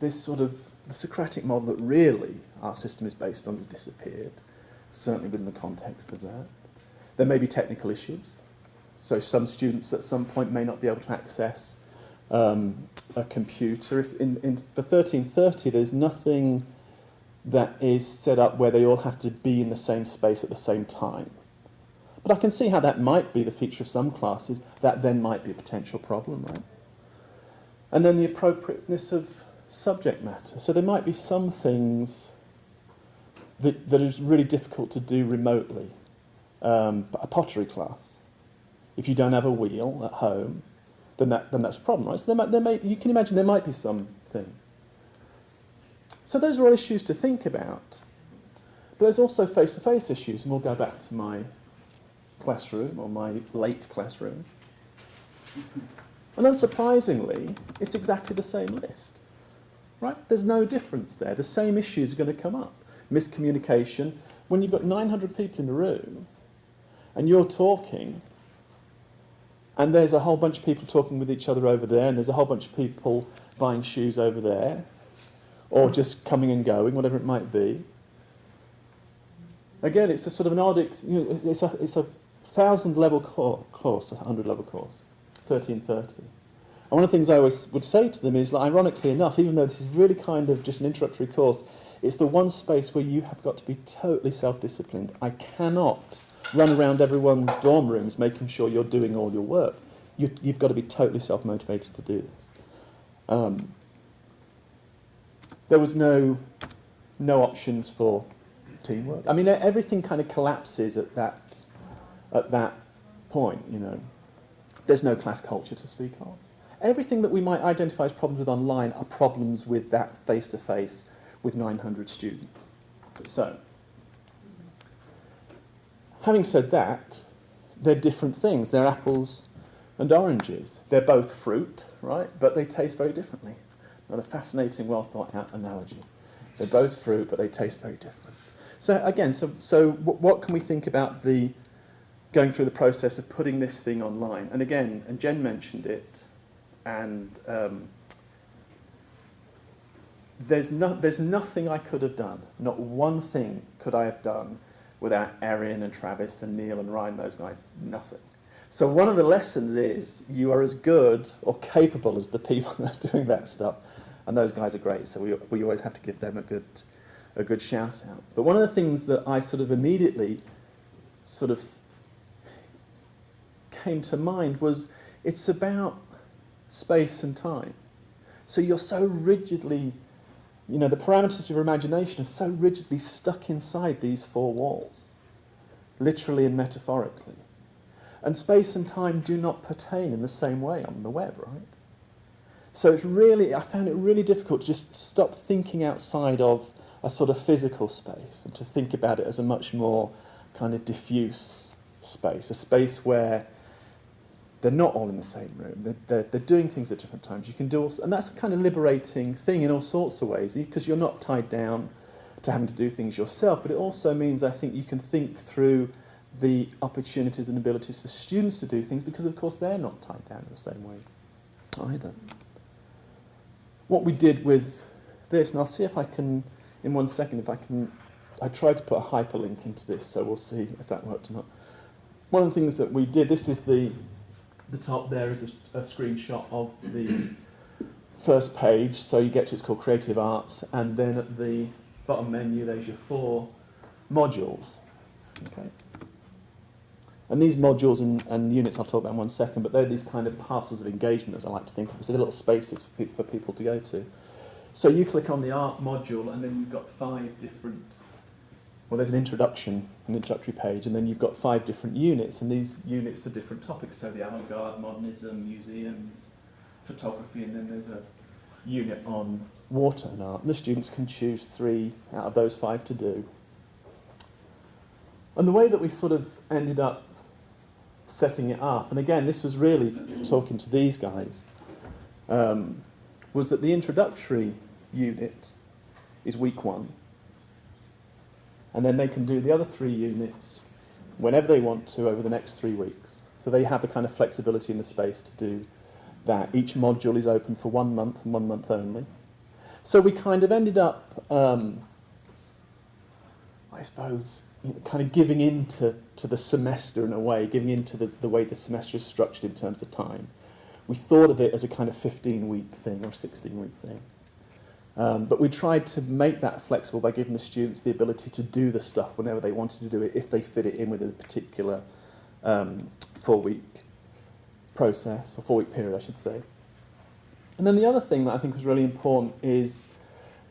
This sort of the Socratic model that really our system is based on has disappeared, certainly within the context of that. There may be technical issues. So some students at some point may not be able to access um, a computer. If in, in, for 1330, there's nothing that is set up where they all have to be in the same space at the same time. But I can see how that might be the feature of some classes. That then might be a potential problem, right? And then the appropriateness of subject matter. So there might be some things that, that is really difficult to do remotely. Um, a pottery class. If you don't have a wheel at home, then, that, then that's a problem, right? So there might, there may, you can imagine there might be some things. So those are all issues to think about. But there's also face-to-face issues, and we'll go back to my classroom, or my late classroom. And unsurprisingly, it's exactly the same list. Right? There's no difference there. The same issues are going to come up. Miscommunication. When you've got 900 people in a room, and you're talking, and there's a whole bunch of people talking with each other over there, and there's a whole bunch of people buying shoes over there, or just coming and going, whatever it might be. Again, it's a sort of an odd, you know, it's a, it's a thousand level course, a hundred level course, 1330. And one of the things I always would say to them is, like, ironically enough, even though this is really kind of just an introductory course, it's the one space where you have got to be totally self-disciplined. I cannot run around everyone's dorm rooms making sure you're doing all your work. You, have got to be totally self-motivated to do this. Um, there was no, no options for teamwork. I mean, everything kind of collapses at that, at that point, you know. There's no class culture to speak of. Everything that we might identify as problems with online are problems with that face-to-face -face with 900 students. So, Having said that, they're different things. They're apples and oranges. They're both fruit, right? But they taste very differently. Not a fascinating, well thought out analogy. They're both fruit, but they taste very different. So again, so, so what can we think about the going through the process of putting this thing online? And again, and Jen mentioned it, and um, there's, no, there's nothing I could have done, not one thing could I have done without Erin and Travis and Neil and Ryan, those guys, nothing. So one of the lessons is you are as good or capable as the people that are doing that stuff, and those guys are great. So we, we always have to give them a good a good shout out. But one of the things that I sort of immediately sort of came to mind was it's about space and time. So you're so rigidly, you know, the parameters of your imagination are so rigidly stuck inside these four walls, literally and metaphorically. And space and time do not pertain in the same way on the web, right? So it's really, I found it really difficult to just stop thinking outside of a sort of physical space and to think about it as a much more kind of diffuse space, a space where they're not all in the same room. They're, they're, they're doing things at different times. You can do, and that's a kind of liberating thing in all sorts of ways because you're not tied down to having to do things yourself. But it also means I think you can think through the opportunities and abilities for students to do things because, of course, they're not tied down in the same way either. What we did with this, and I'll see if I can, in one second, if I can. I tried to put a hyperlink into this, so we'll see if that worked or not. One of the things that we did, this is the the top there is a, a screenshot of the first page. So you get to it's called Creative Arts, and then at the bottom menu there's your four modules. Okay. And these modules and, and units I'll talk about in one second, but they're these kind of parcels of engagement, as I like to think of. So they're little spaces for, pe- for people to go to. So you click on the art module, and then you've got five different. Well, there's an introduction, an introductory page, and then you've got five different units, and these units are different topics. So the avant-garde, modernism, museums, photography, and then there's a unit on water and art. And the students can choose three out of those five to do. And the way that we sort of ended up setting it up, and again, this was really talking to these guys, um, was that the introductory unit is week one. And then they can do the other three units whenever they want to over the next three weeks. So they have the kind of flexibility in the space to do that. Each module is open for one month and one month only. So we kind of ended up, um, I suppose, you know, kind of giving in to, to the semester in a way, giving in to the, the way the semester is structured in terms of time. We thought of it as a kind of 15 week thing or 16 week thing. Um, but we tried to make that flexible by giving the students the ability to do the stuff whenever they wanted to do it, if they fit it in with a particular um, four week process, or four week period, I should say. And then the other thing that I think was really important is,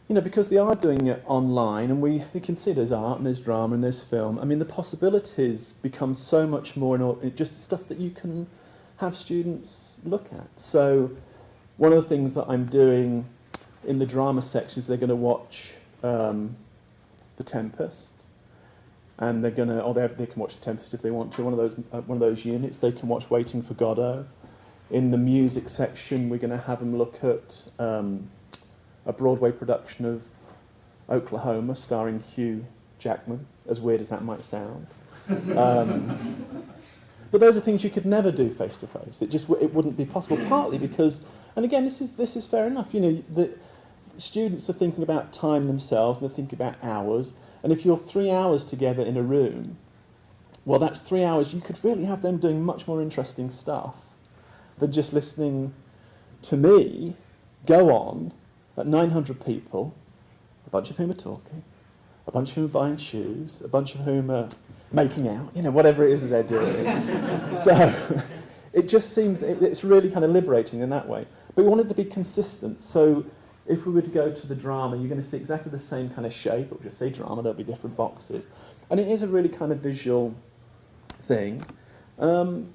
you know, because they are doing it online, and we, we can see there's art and there's drama and there's film, I mean, the possibilities become so much more in just stuff that you can have students look at. So, one of the things that I'm doing in the drama sections, they're going to watch um, The Tempest, and they're going to, or they, they can watch The Tempest if they want to. One of those, uh, one of those units. They can watch Waiting for Godot. In the music section, we're going to have them look at um, a Broadway production of Oklahoma, starring Hugh Jackman. As weird as that might sound. Um, but those are things you could never do face to face. It just it wouldn't be possible. Partly because, and again, this is this is fair enough. You know, the students are thinking about time themselves. and They're thinking about hours. And if you're three hours together in a room, well, that's three hours. You could really have them doing much more interesting stuff than just listening to me go on at 900 people, a bunch of whom are talking, a bunch of whom are buying shoes, a bunch of whom are making out, you know, whatever it is that they're doing. so it just seems, it, it's really kind of liberating in that way. But we wanted to be consistent. So if we were to go to the drama, you're going to see exactly the same kind of shape. It will just say drama, there'll be different boxes. And it is a really kind of visual thing. Um,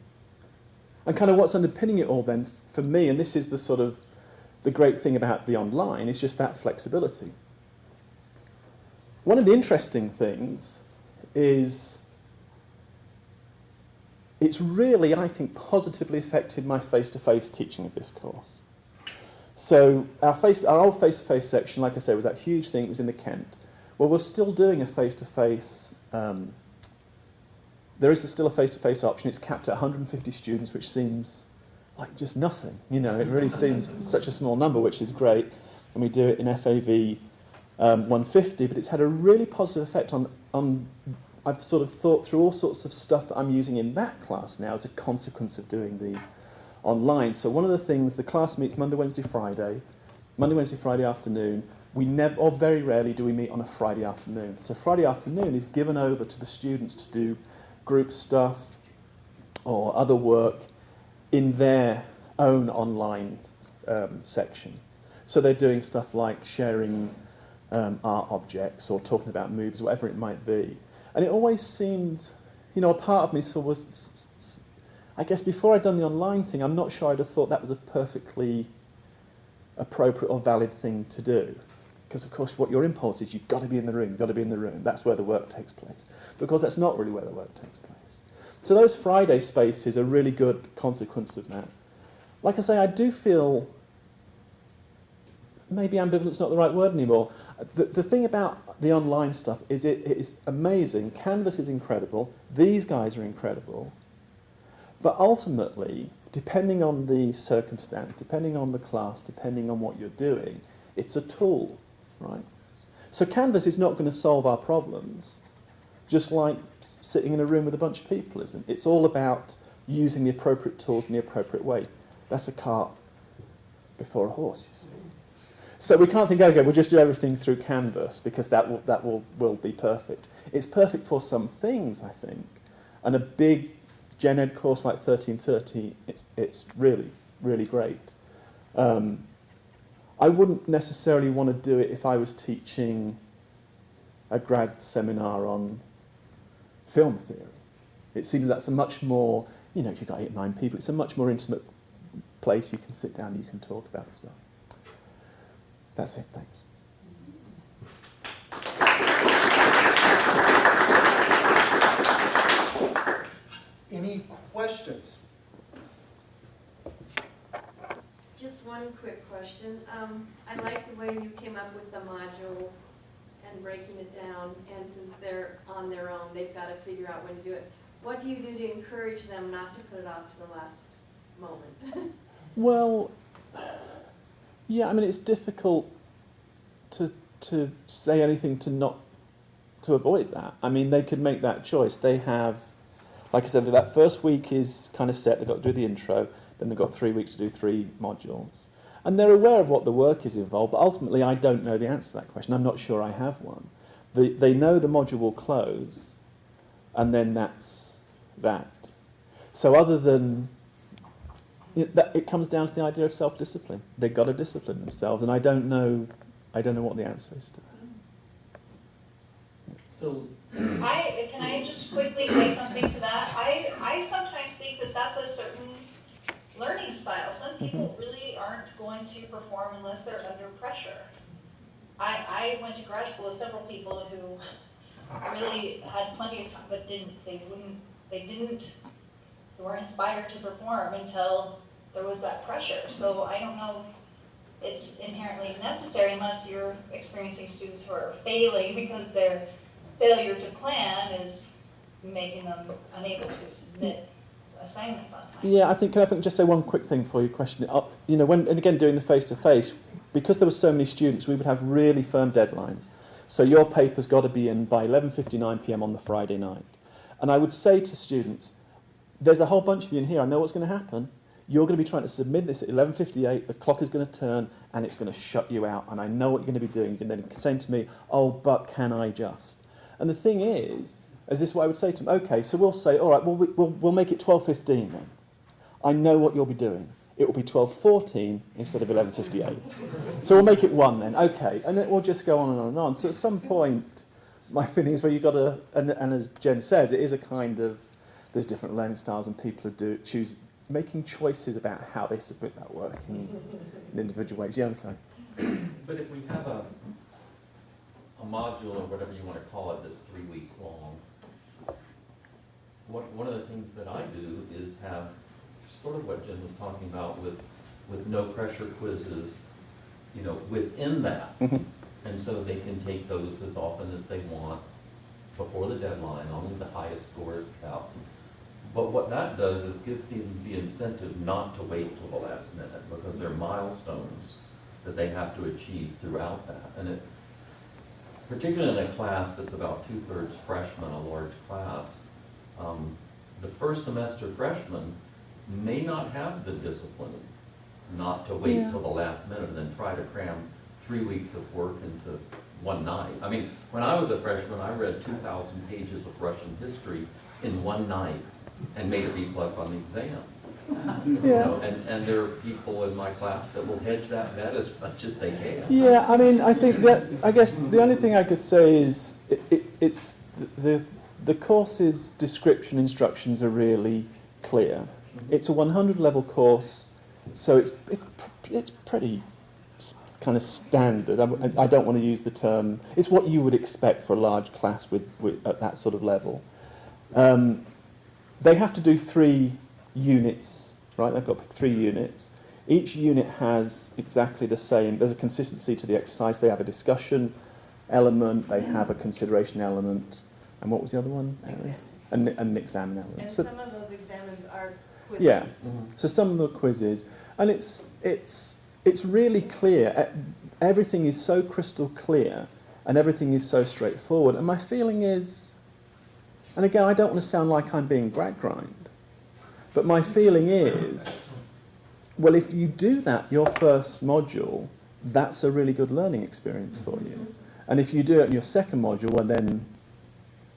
and kind of what's underpinning it all then, for me, and this is the sort of the great thing about the online, is just that flexibility. One of the interesting things is it's really, I think, positively affected my face-to-face teaching of this course. So our, face, our old face-to-face section, like I say, was that huge thing. It was in the Kent. Well, we're still doing a face-to-face. Um, there is still a face-to-face option. It's capped at 150 students, which seems like just nothing. You know, it really seems such a small number, which is great. And we do it in FAV um, 150, but it's had a really positive effect on, on I've sort of thought through all sorts of stuff that I'm using in that class now as a consequence of doing the online. So one of the things, the class meets Monday, Wednesday, Friday. Monday, Wednesday, Friday afternoon. We never, or very rarely, do we meet on a Friday afternoon. So Friday afternoon is given over to the students to do group stuff or other work in their own online um, section. So they're doing stuff like sharing um, art objects or talking about movies, whatever it might be. And it always seemed, you know, a part of me sort of was, I guess before I'd done the online thing, I'm not sure I'd have thought that was a perfectly appropriate or valid thing to do. Because, of course, what your impulse is, you've got to be in the room, you've got to be in the room. That's where the work takes place. Because that's not really where the work takes place. So those Friday spaces are really good consequence of that. Like I say, I do feel maybe ambivalent's not the right word anymore. The, the thing about the online stuff is it, it is amazing. Canvas is incredible. These guys are incredible. But ultimately, depending on the circumstance, depending on the class, depending on what you're doing, it's a tool, right? So Canvas is not going to solve our problems, just like sitting in a room with a bunch of people isn't. It's all about using the appropriate tools in the appropriate way. That's a cart before a horse, you see. So we can't think, okay, we'll just do everything through Canvas because that will, that will, will be perfect. It's perfect for some things, I think. And a big gen ed course like 1330, it's, it's really, really great. Um, I wouldn't necessarily want to do it if I was teaching a grad seminar on film theory. It seems that's a much more, you know, if you've got eight, nine people, it's a much more intimate place you can sit down, you can talk about stuff. That's it, thanks. Any questions? Just one quick question. Um, I like the way you came up with the modules and breaking it down, and since they're on their own, they've got to figure out when to do it. What do you do to encourage them not to put it off to the last moment? Well, yeah, I mean, it's difficult to, to say anything to not to avoid that. I mean, they could make that choice. They have, like I said, that first week is kind of set. They've got to do the intro. Then they've got three weeks to do three modules. And they're aware of what the work is involved, but ultimately I don't know the answer to that question. I'm not sure I have one. The, they know the module will close, and then that's that. So other than it, that, it comes down to the idea of self-discipline. They've got to discipline themselves, and I don't know, I don't know what the answer is to that. So, I, can I just quickly say something to that? I, I sometimes think that that's a certain learning style. Some mm-hmm. people really aren't going to perform unless they're under pressure. I, I went to grad school with several people who really had plenty of time, but didn't, they wouldn't, they didn't, they weren't inspired to perform until there was that pressure. So I don't know if it's inherently necessary unless you're experiencing students who are failing because their failure to plan is making them unable to submit assignments on time. Yeah, I think can I think just say one quick thing for you question it up. You know, when and again doing the face to face, because there were so many students, we would have really firm deadlines. So your paper's got to be in by 11:59 p.m. on the Friday night. And I would say to students, there's a whole bunch of you in here. I know what's going to happen. You're going to be trying to submit this at 11:58. The clock is going to turn, and it's going to shut you out. And I know what you're going to be doing. And then saying to me, "Oh, but can I just?" And the thing is, is this what I would say to them? Okay, so we'll say, all right, well, we, we'll, we'll make it 12.15 then. I know what you'll be doing. It will be 12.14 instead of 11.58. so we'll make it 1 then. Okay, and then we'll just go on and on and on. So at some point, my feeling is where you've got to, and, and as Jen says, it is a kind of, there's different learning styles and people are do, choose, making choices about how they submit that work in, in individual ways. Yeah, I'm sorry. but if we have a, a module or whatever you want to call it that's three weeks long, one, one of the things that I do is have sort of what Jen was talking about with, with no pressure quizzes, you know, within that. Mm-hmm. And so they can take those as often as they want before the deadline, only the highest scores count. But what that does is give them the incentive not to wait till the last minute because there are milestones that they have to achieve throughout that. And it, particularly in a class that's about two-thirds freshmen, a large class, um, the first semester freshmen may not have the discipline not to wait Yeah. till the last minute and then try to cram three weeks of work into one night. I mean, when I was a freshman, I read two thousand pages of Russian history in one night and made a B plus on the exam. You Yeah. know, And, and there are people in my class that will hedge that bet as much as they can. Yeah, I mean, I think that, I guess the only thing I could say is it, it, it's the, the, the course's description instructions are really clear. It's a 100 level course, so it's, it, it's pretty kind of standard. I, I don't want to use the term, it's what you would expect for a large class with, with, at that sort of level. Um, they have to do three units, right? They've got three units. Each unit has exactly the same, there's a consistency to the exercise. They have a discussion element, they have a consideration element, and what was the other one? Erin? An, an exam element. And So- some of those examines are quizzes. yeah. Mm-hmm. So some of the quizzes, and it's it's it's really clear. Everything is so crystal clear, and everything is so straightforward. And my feeling is, and again, I don't want to sound like I'm being Gradgrind, but my feeling is, well, if you do that your first module, that's a really good learning experience for you. And if you do it in your second module, well, then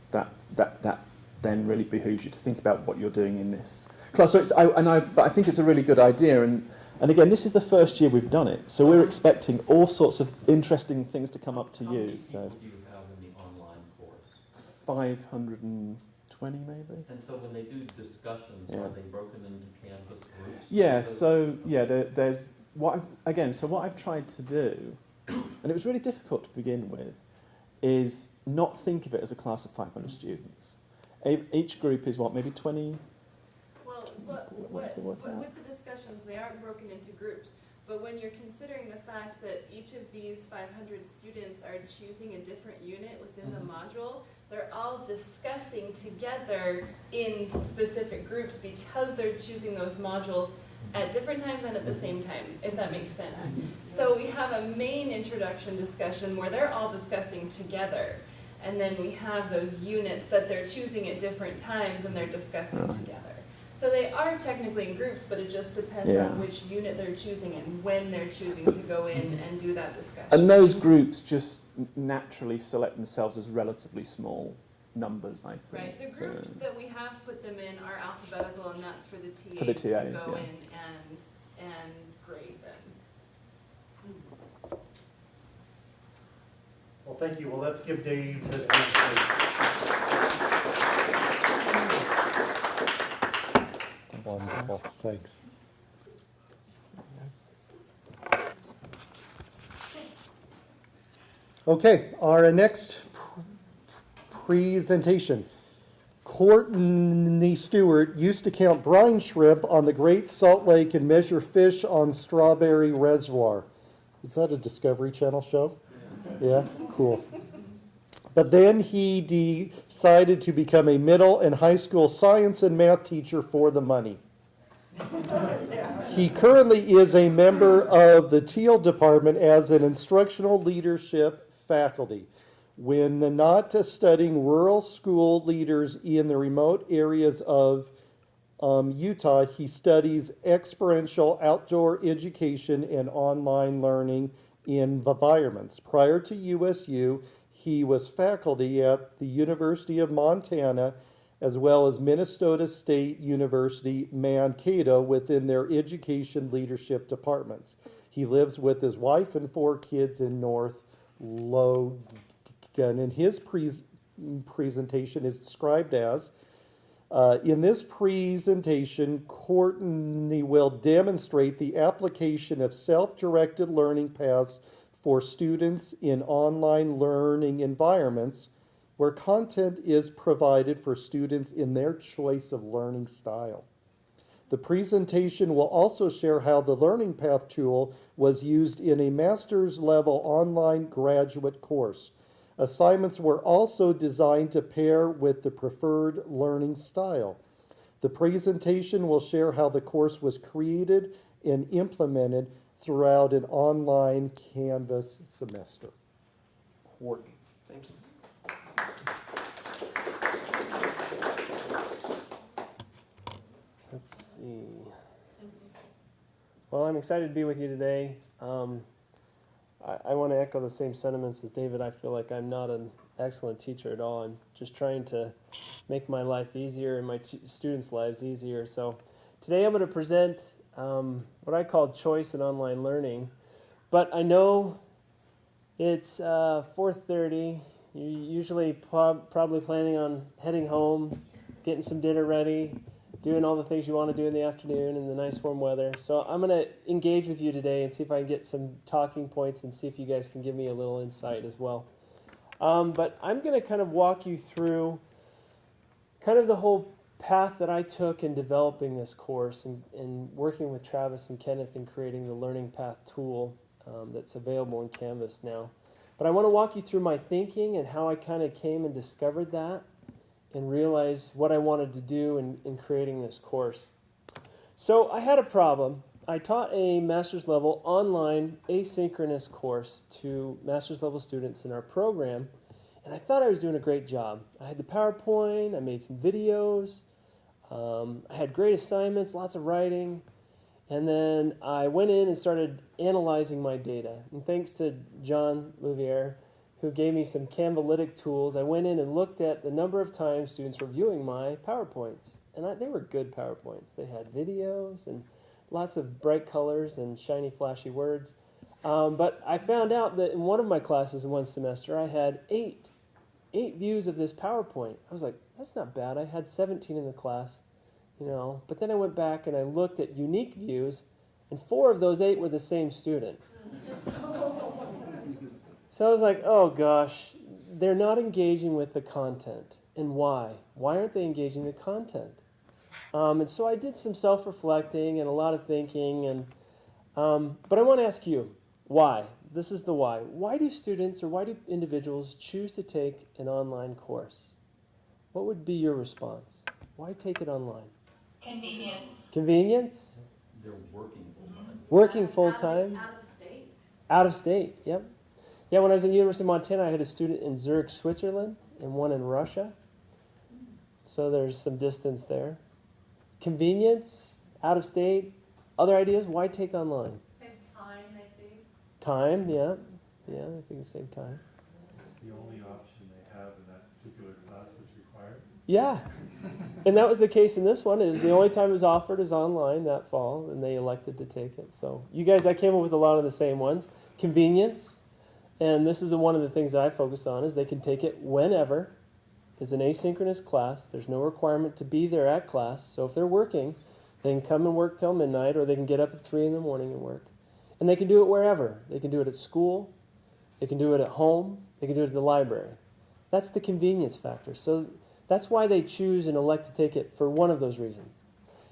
that that that then really behooves you to think about what you're doing in this class. So it's, I, and I, but I think it's a really good idea. And and again, this is the first year we've done it, so we're expecting all sorts of interesting things to come up to How many you. So do you have in the online course? five hundred and twenty maybe. And so when they do discussions, Yeah. are they broken into Canvas groups? Yeah, So- so yeah, there, there's what I've, again. So what I've tried to do, and it was really difficult to begin with, is not think of it as a class of 500 students. Each group is what, maybe 20? Well, what, What what, to what- with the discussions, they aren't broken into groups. But when you're considering the fact that each of these five hundred students are choosing a different unit within the Mm-hmm. module, they're all discussing together in specific groups because they're choosing those modules at different times and at the same time, if that makes sense. So we have a main introduction discussion where they're all discussing together. And then we have those units that they're choosing at different times and they're discussing Right. together. So they are technically in groups, but it just depends Yeah. on which unit they're choosing and when they're choosing to go in and do that discussion. And those groups just naturally select themselves as relatively small numbers, I think. Right, the So- groups that we have put them in are alphabetical and that's for the TAs For the to TAs, go yeah. in and, and grade them. Well, thank you. Well, let's give Dave the. Wonderful, thanks. Okay, our next pr- presentation. Courtney Stewart used to count brine shrimp on the Great Salt Lake and measure fish on Strawberry Reservoir. Is that a Discovery Channel show? Yeah, cool. But then he decided to become a middle and high school science and math teacher for the money. He currently is a member of the Teal Department as an instructional leadership faculty. When not studying rural school leaders in the remote areas of um, Utah, he studies experiential outdoor education and online learning in environments. Prior to USU, he was faculty at the University of Montana as well as Minnesota State University Mankato within their education leadership departments. He lives with his wife and four kids in North And his pres- presentation is described as uh, in this presentation, Courtney will demonstrate the application of self-directed learning paths for students in online learning environments where content is provided for students in their choice of learning style. The presentation will also share how the Learning Path tool was used in a master's level online graduate course. Assignments were also designed to pair with the preferred learning style. The presentation will share how the course was created and implemented throughout an online Canvas semester. Courtney. Thank you. Let's see. Well, I'm excited to be with you today. Um, I, I want to echo the same sentiments as David. I feel like I'm not an excellent teacher at all. I'm just trying to make my life easier and my t- students' lives easier. So today I'm going to present um, what I call choice in online learning. But I know it's uh, 4:30. You're usually prob- probably planning on heading home, getting some dinner ready, doing all the things you want to do in the afternoon in the nice warm weather. So I'm going to engage with you today and see if I can get some talking points and see if you guys can give me a little insight as well. Um, but I'm going to kind of walk you through kind of the whole path that I took in developing this course and, and working with Travis and Kenneth in creating the Learning Path tool um, that's available in Canvas now. But I want to walk you through my thinking and how I kind of came and discovered that and realize what I wanted to do in, in creating this course. So I had a problem. I taught a master's level online asynchronous course to master's level students in our program, and I thought I was doing a great job. I had the PowerPoint, I made some videos, um, I had great assignments, lots of writing, and then I went in and started analyzing my data. And thanks to John Louvier, who gave me some Canvalytic tools, I went in and looked at the number of times students were viewing my PowerPoints. And I, they were good PowerPoints. They had videos and lots of bright colors and shiny, flashy words. Um, but I found out that in one of my classes in one semester, I had eight, eight views of this PowerPoint. I was like, that's not bad. I had 17 in the class, you know. But then I went back and I looked at unique views, and four of those eight were the same student. So I was like, oh gosh, they're not engaging with the content. And why? Why aren't they engaging the content? Um, and so I did some self reflecting and a lot of thinking. And, um, but I want to ask you, why? This is the why. Why do students or why do individuals choose to take an online course? What would be your response? Why take it online? Convenience. Convenience? They're working full time. Working full time? Out of state. Out of state, yep. Yeah, when I was at the University of Montana, I had a student in Zurich, Switzerland, and one in Russia. So there's some distance there. Convenience, out of state. Other ideas? Why take online? Same time, I think. Time, yeah. Yeah, I think it's same time. It's the only option they have in that particular class that's required. Yeah. And that was the case in this one. It was the only time it was offered is online that fall, and they elected to take it. So you guys, I came up with a lot of the same ones. Convenience, and this is one of the things that I focus on is they can take it whenever. It's an asynchronous class. There's no requirement to be there at class. So if they're working, they can come and work till midnight, or they can get up at three in the morning and work. And they can do it wherever. They can do it at school. They can do it at home. They can do it at the library. That's the convenience factor. So that's why they choose and elect to take it for one of those reasons.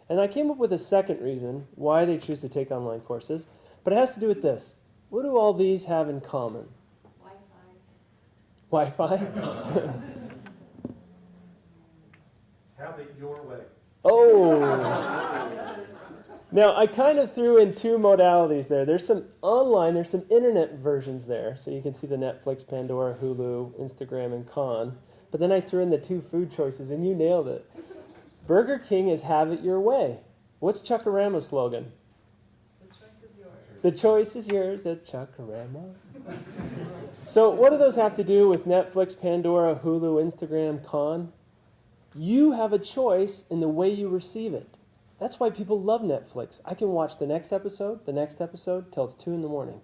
And I came up with a second reason why they choose to take online courses, but it has to do with this. What do all these have in common? Wi-Fi. Wi-Fi? Have it your way. oh. Now, I kind of threw in two modalities there. There's some online, there's some internet versions there. So you can see the Netflix, Pandora, Hulu, Instagram, and Khan. But then I threw in the two food choices, and you nailed it. Burger King is have it your way. What's Chuck Chuck-A-Rama's slogan? The choice is yours. The choice is yours at Chuck-A-Rama. so, what do those have to do with Netflix, Pandora, Hulu, Instagram, Khan? You have a choice in the way you receive it. That's why people love Netflix. I can watch the next episode, the next episode, till it's 2 in the morning.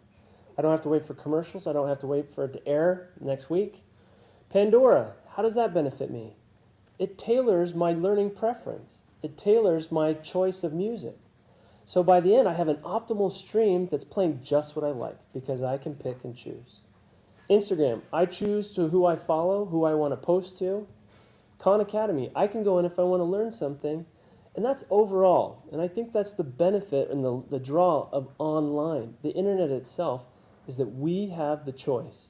I don't have to wait for commercials. I don't have to wait for it to air next week. Pandora, how does that benefit me? It tailors my learning preference, it tailors my choice of music. So by the end, I have an optimal stream that's playing just what I like because I can pick and choose. Instagram, I choose to who I follow, who I want to post to. Khan Academy, I can go in if I want to learn something, and that's overall. And I think that's the benefit and the, the draw of online. The internet itself is that we have the choice.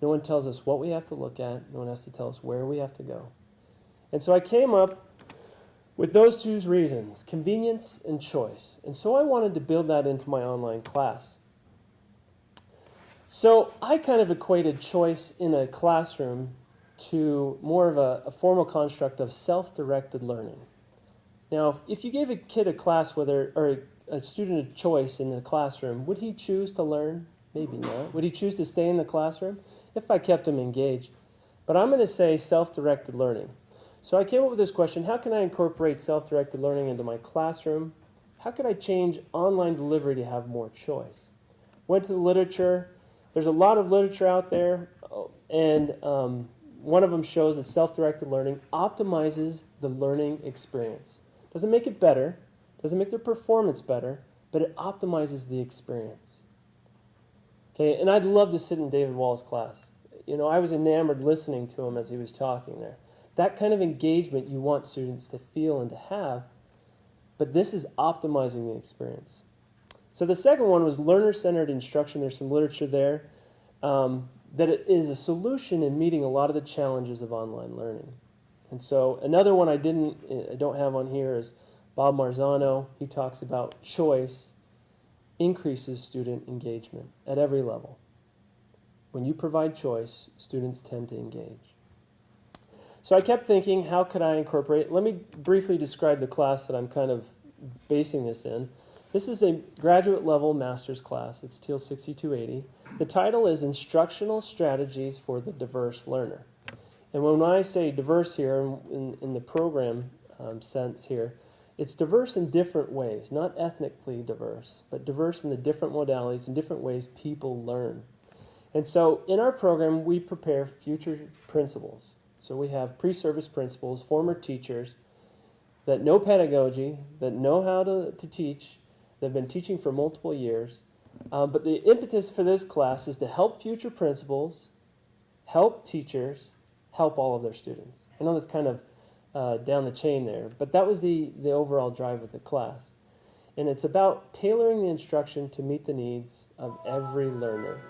No one tells us what we have to look at, no one has to tell us where we have to go. And so I came up with those two reasons convenience and choice. And so I wanted to build that into my online class. So I kind of equated choice in a classroom to more of a, a formal construct of self-directed learning. Now, if, if you gave a kid a class whether or a, a student a choice in the classroom, would he choose to learn? Maybe not. Would he choose to stay in the classroom if I kept him engaged? But I'm going to say self-directed learning. So I came up with this question, how can I incorporate self-directed learning into my classroom? How could I change online delivery to have more choice? Went to the literature. There's a lot of literature out there, and um, one of them shows that self-directed learning optimizes the learning experience. Doesn't make it better, doesn't make their performance better, but it optimizes the experience. Okay, and I'd love to sit in David Wall's class. You know, I was enamored listening to him as he was talking there. That kind of engagement you want students to feel and to have, but this is optimizing the experience. So the second one was learner-centered instruction. There's some literature there um, that it is a solution in meeting a lot of the challenges of online learning. And so another one I didn't, I don't have on here is Bob Marzano. He talks about choice increases student engagement at every level. When you provide choice, students tend to engage. So I kept thinking, how could I incorporate? Let me briefly describe the class that I'm kind of basing this in. This is a graduate level master's class. It's TEAL 6280. The title is Instructional Strategies for the Diverse Learner. And when I say diverse here, in, in the program um, sense here, it's diverse in different ways, not ethnically diverse, but diverse in the different modalities and different ways people learn. And so in our program, we prepare future principals. So we have pre-service principals, former teachers that know pedagogy, that know how to, to teach, that have been teaching for multiple years. Um, but the impetus for this class is to help future principals, help teachers, help all of their students. I know that's kind of uh, down the chain there, but that was the, the overall drive of the class. And it's about tailoring the instruction to meet the needs of every learner.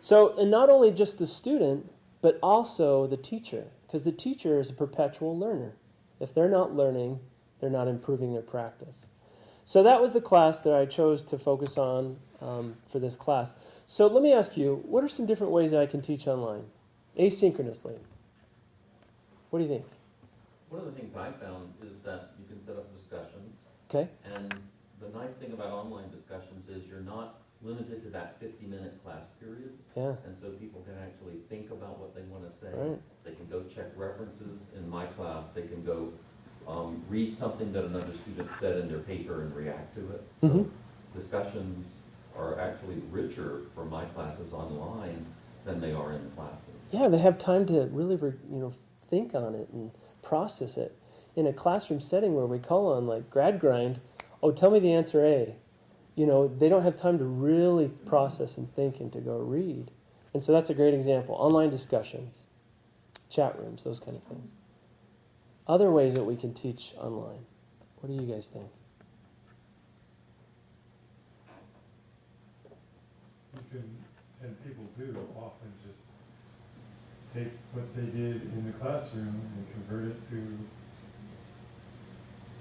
So, and not only just the student, but also the teacher, because the teacher is a perpetual learner. If they're not learning, they're not improving their practice. So that was the class that I chose to focus on um, for this class. So let me ask you, what are some different ways that I can teach online, asynchronously? What do you think? One of the things I found is that you can set up discussions. Okay. And the nice thing about online discussions is you're not limited to that 50 minute class period. Yeah. And so people can actually think about what they want to say. Right. They can go check references in my class. They can go um, read something that another student said in their paper and react to it. So Mhm. discussions are actually richer for my classes online than they are in the classroom. Yeah, they have time to really, re- you know, think on it and process it. In a classroom setting where we call on like grad grind, oh, tell me the answer A. You know, they don't have time to really process and think and to go read. And so that's a great example. Online discussions, chat rooms, those kind of things. Other ways that we can teach online. What do you guys think? You can, and people do often just take what they did in the classroom and convert it to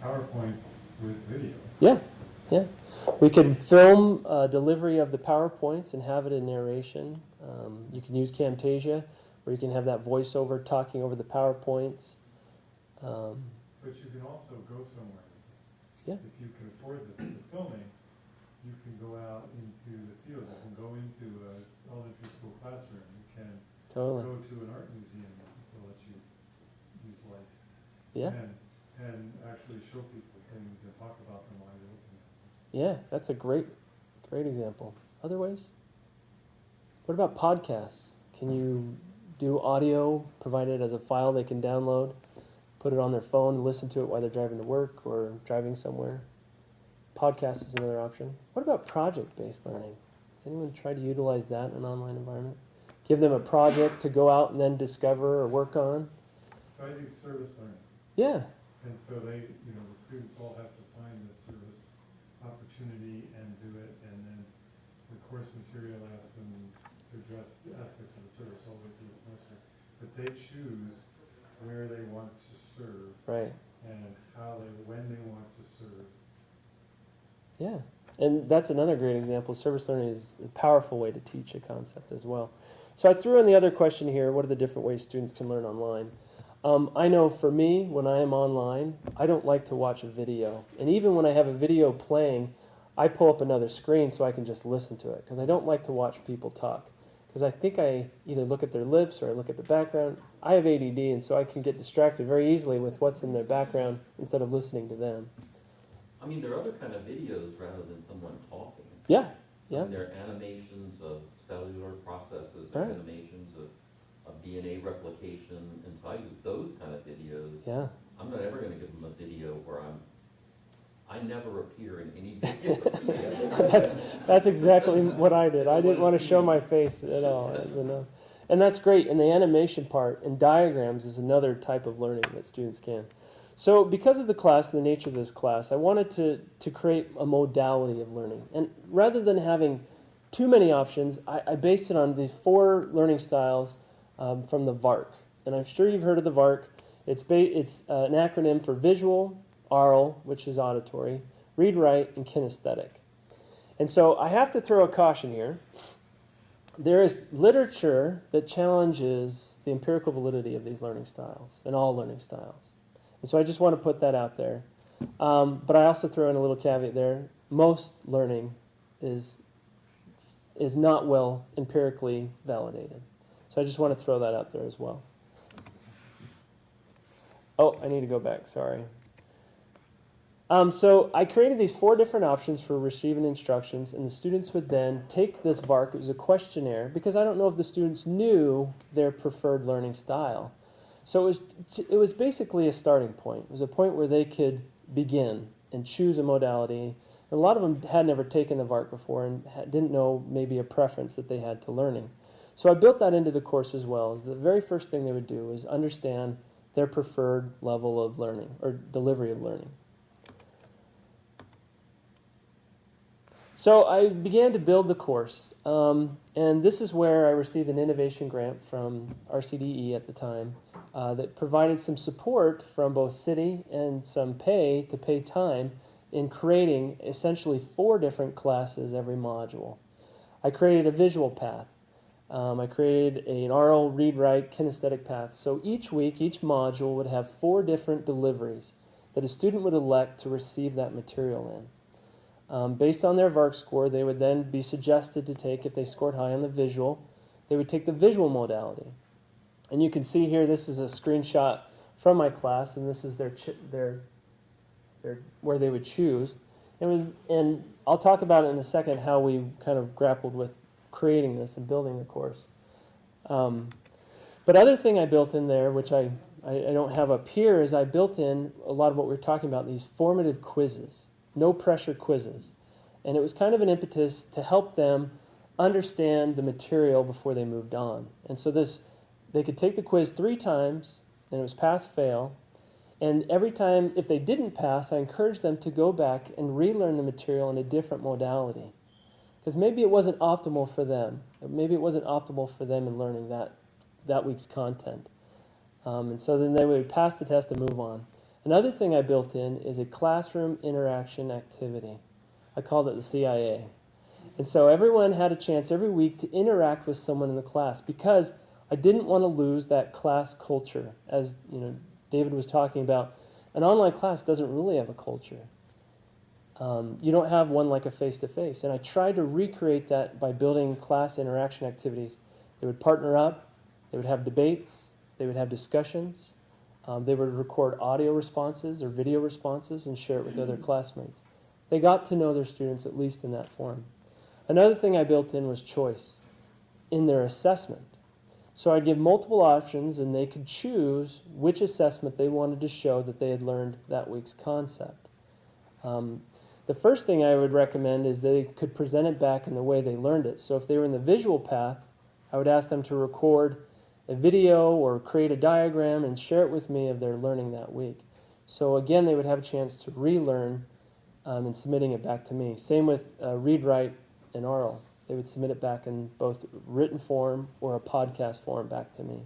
PowerPoints with video. Yeah, yeah. We could film uh, delivery of the PowerPoints and have it in narration. Um, you can use Camtasia, where you can have that voiceover talking over the PowerPoints. Um, But you can also go somewhere. Yeah. If you can afford the, the filming, you can go out into the field. You can go into an elementary school classroom. You can Totally. go to an art museum that will let you use lights. Yeah. And, and actually show people things and talk about them while you're looking at them. Yeah, that's a great, great example. Other ways? What about podcasts? Can you do audio, provide it as a file they can download, put it on their phone, listen to it while they're driving to work or driving somewhere? Podcast is another option. What about project-based learning? Has anyone tried to utilize that in an online environment? Give them a project to go out and then discover or work on? So I do service learning. Yeah, And so they, you know, the students all have to find the service opportunity and do it, and then the course material asks them to address aspects of the service all the way through the semester. But they choose where they want to serve right. and how they, when they want to serve. Yeah. and that's another great example. Service learning is a powerful way to teach a concept as well. So I threw in the other question here: What are the different ways students can learn online? Um, I know for me, when I am online, I don't like to watch a video, and even when I have a video playing, I pull up another screen so I can just listen to it because I don't like to watch people talk because I think I either look at their lips or I look at the background. I have ADD, and so I can get distracted very easily with what's in their background instead of listening to them. I mean, there are other kind of videos rather than someone talking. Yeah, yeah. mean, there are animations of cellular processes, there Right. animations of, of DNA replication, and so I use those kind of videos. Yeah. I'm not ever gonna give them a video where I'm, I never appear in any video. that's that's exactly what I did. I didn't want to show my face at all. Enough. And that's great. And the animation part and diagrams is another type of learning that students can. So because of the class and the nature of this class, I wanted to, to create a modality of learning. And rather than having too many options, I, I based it on these four learning styles um, from the VARK. And I'm sure you've heard of the VARK. It's, ba- it's uh, an acronym for visual, aural, which is auditory, read, write, and kinesthetic. And so I have to throw a caution here. There is literature that challenges the empirical validity of these learning styles and all learning styles. And so I just want to put that out there. Um, but I also throw in a little caveat there. Most learning is, is not well empirically validated. So I just want to throw that out there as well. Oh, I need to go back, sorry. Um, so I created these four different options for receiving instructions, and the students would then take this VARK. It was a questionnaire because I don't know if the students knew their preferred learning style. So it was it was basically a starting point. It was a point where they could begin and choose a modality. A lot of them had never taken the VARK before and didn't know maybe a preference that they had to learning. So I built that into the course as well. As the very first thing they would do is understand their preferred level of learning or delivery of learning. So I began to build the course, um, and this is where I received an innovation grant from RCDE at the time uh, that provided some support from both CIDI and some pay to pay time in creating essentially four different classes every module. I created a visual path. Um, I created an aural read write kinesthetic path. So each week, each module would have four different deliveries that a student would elect to receive that material in. Um, based on their VARK score, they would then be suggested to take, if they scored high on the visual, they would take the visual modality. And you can see here, this is a screenshot from my class, and this is their, their, their where they would choose. It was, and I'll talk about it in a second how we kind of grappled with creating this and building the course. Um, but other thing I built in there, which I, I, I don't have up here, is I built in a lot of what we are talking about, these formative quizzes no pressure quizzes. And it was kind of an impetus to help them understand the material before they moved on. And so this they could take the quiz three times and it was pass fail. And every time if they didn't pass, I encouraged them to go back and relearn the material in a different modality. Because maybe it wasn't optimal for them. Maybe it wasn't optimal for them in learning that that week's content. Um, and so then they would pass the test and move on. Another thing I built in is a classroom interaction activity. I called it the CIA. And so everyone had a chance every week to interact with someone in the class because I didn't want to lose that class culture. As you know, David was talking about, an online class doesn't really have a culture. Um, you don't have one like a face-to-face. And I tried to recreate that by building class interaction activities. They would partner up, they would have debates, they would have discussions, um, they would record audio responses or video responses and share it with other classmates. They got to know their students at least in that form. Another thing I built in was choice in their assessment. So I'd give multiple options and they could choose which assessment they wanted to show that they had learned that week's concept. Um, the first thing I would recommend is they could present it back in the way they learned it. So if they were in the visual path, I would ask them to record a video or create a diagram and share it with me of their learning that week. So again, they would have a chance to relearn um, and submitting it back to me. Same with uh, read, write, and aural. They would submit it back in both written form or a podcast form back to me.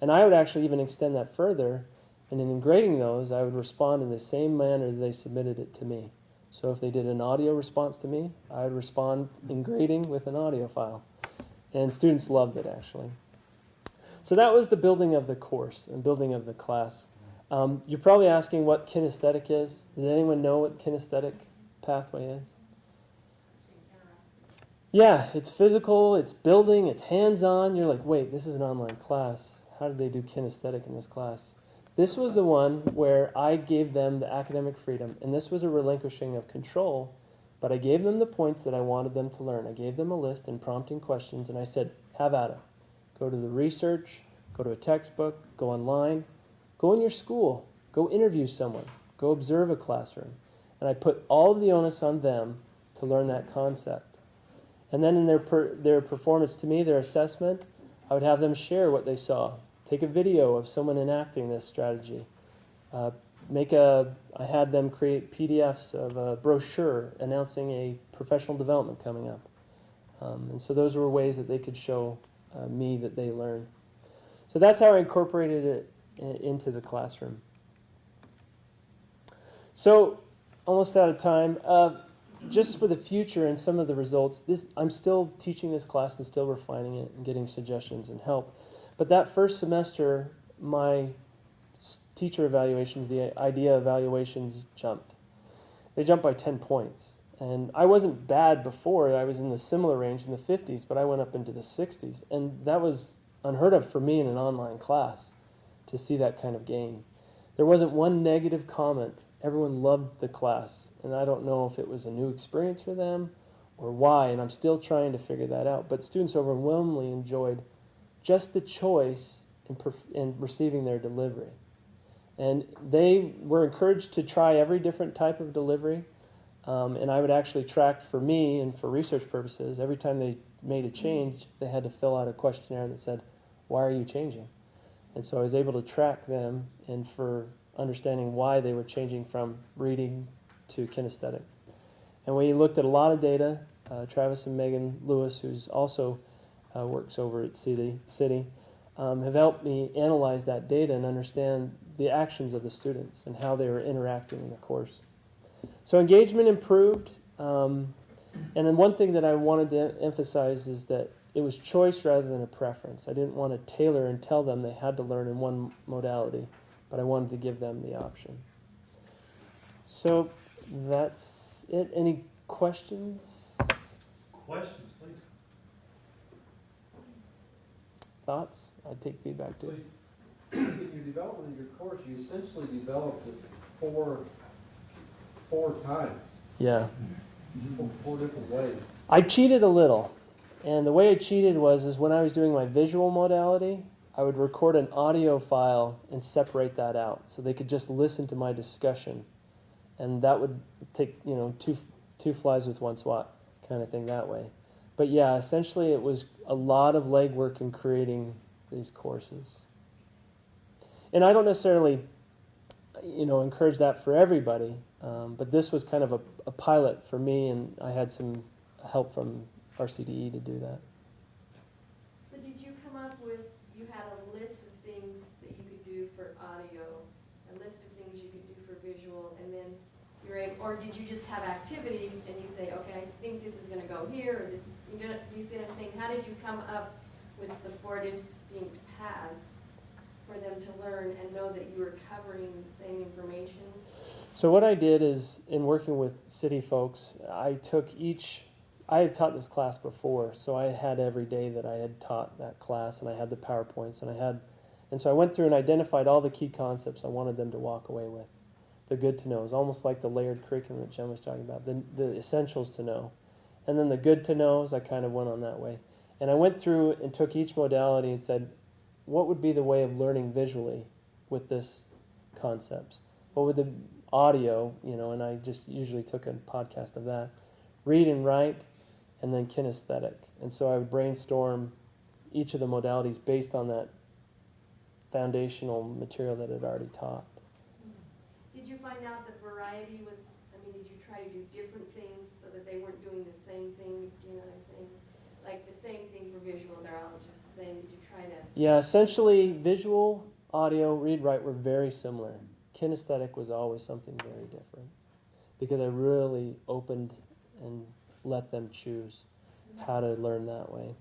And I would actually even extend that further. And in grading those, I would respond in the same manner they submitted it to me. So if they did an audio response to me, I would respond in grading with an audio file. And students loved it actually. So that was the building of the course and building of the class. Um, you're probably asking what kinesthetic is. Does anyone know what kinesthetic pathway is? Yeah, it's physical, it's building, it's hands on. You're like, wait, this is an online class. How did they do kinesthetic in this class? This was the one where I gave them the academic freedom, and this was a relinquishing of control, but I gave them the points that I wanted them to learn. I gave them a list and prompting questions, and I said, have at it. Go to the research, go to a textbook, go online, go in your school, go interview someone, go observe a classroom. And I put all of the onus on them to learn that concept. And then in their, per, their performance to me, their assessment, I would have them share what they saw. Take a video of someone enacting this strategy. Uh, make a, I had them create PDFs of a brochure announcing a professional development coming up. Um, and so those were ways that they could show uh, me that they learn. So that's how I incorporated it into the classroom. So, almost out of time. Uh, just for the future and some of the results, this I'm still teaching this class and still refining it and getting suggestions and help. But that first semester, my teacher evaluations, the idea evaluations jumped. They jumped by 10 points. And I wasn't bad before. I was in the similar range in the 50s, but I went up into the 60s. And that was unheard of for me in an online class to see that kind of gain. There wasn't one negative comment. Everyone loved the class. And I don't know if it was a new experience for them or why, and I'm still trying to figure that out. But students overwhelmingly enjoyed just the choice in, in receiving their delivery. And they were encouraged to try every different type of delivery. Um, and I would actually track for me and for research purposes, every time they made a change, they had to fill out a questionnaire that said, Why are you changing? And so I was able to track them and for understanding why they were changing from reading to kinesthetic. And we looked at a lot of data. Uh, Travis and Megan Lewis, who's also uh, works over at CIDI, CIDI um, have helped me analyze that data and understand the actions of the students and how they were interacting in the course. So engagement improved. Um, and then one thing that I wanted to emphasize is that it was choice rather than a preference. I didn't want to tailor and tell them they had to learn in one modality, but I wanted to give them the option. So that's it. Any questions? Questions, please. Thoughts? I'd take feedback too. So in your development of your course, you essentially developed it four, four times. Yeah. Four, four different ways. I cheated a little. And the way I cheated was is when I was doing my visual modality, I would record an audio file and separate that out so they could just listen to my discussion. And that would take, you know, two two flies with one swat kind of thing that way. But yeah, essentially it was a lot of legwork in creating these courses. And I don't necessarily, you know, encourage that for everybody, um, but this was kind of a, a pilot for me, and I had some help from RCDE to do that. So did you come up with, you had a list of things that you could do for audio, a list of things you could do for visual, and then you're able, or did you just have activities and you say, okay, I think this is gonna go here, or this is, you do, do you see what I'm saying? How did you come up with the four distinct paths for them to learn and know that you were covering the same information? So what I did is, in working with CIDI folks, I took each. I had taught this class before, so I had every day that I had taught that class, and I had the powerpoints, and I had, and so I went through and identified all the key concepts I wanted them to walk away with. The good to know is almost like the layered curriculum that Jen was talking about. The the essentials to know, and then the good to knows. I kind of went on that way, and I went through and took each modality and said, what would be the way of learning visually with this concepts? What would the audio, you know, and I just usually took a podcast of that. Read and write, and then kinesthetic. And so I would brainstorm each of the modalities based on that foundational material that I'd already taught. Did you find out that variety was, I mean, did you try to do different things so that they weren't doing the same thing? Do you know what I'm saying? Like the same thing for visual, they're all just the same. Did you try to? Yeah, essentially, visual, audio, read, write were very similar. Kinesthetic was always something very different. because I really opened and let them choose how to learn that way.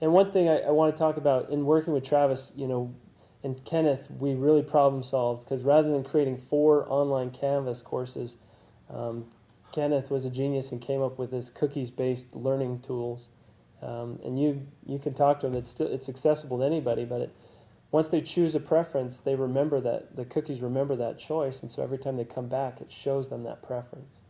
And one thing I, I want to talk about in working with Travis, you know, and Kenneth, we really problem solved because rather than creating four online Canvas courses, um, Kenneth was a genius and came up with this cookies-based learning tools. Um, and you you can talk to them. It's still it's accessible to anybody, but it, once they choose a preference, they remember that the cookies remember that choice, and so every time they come back, it shows them that preference.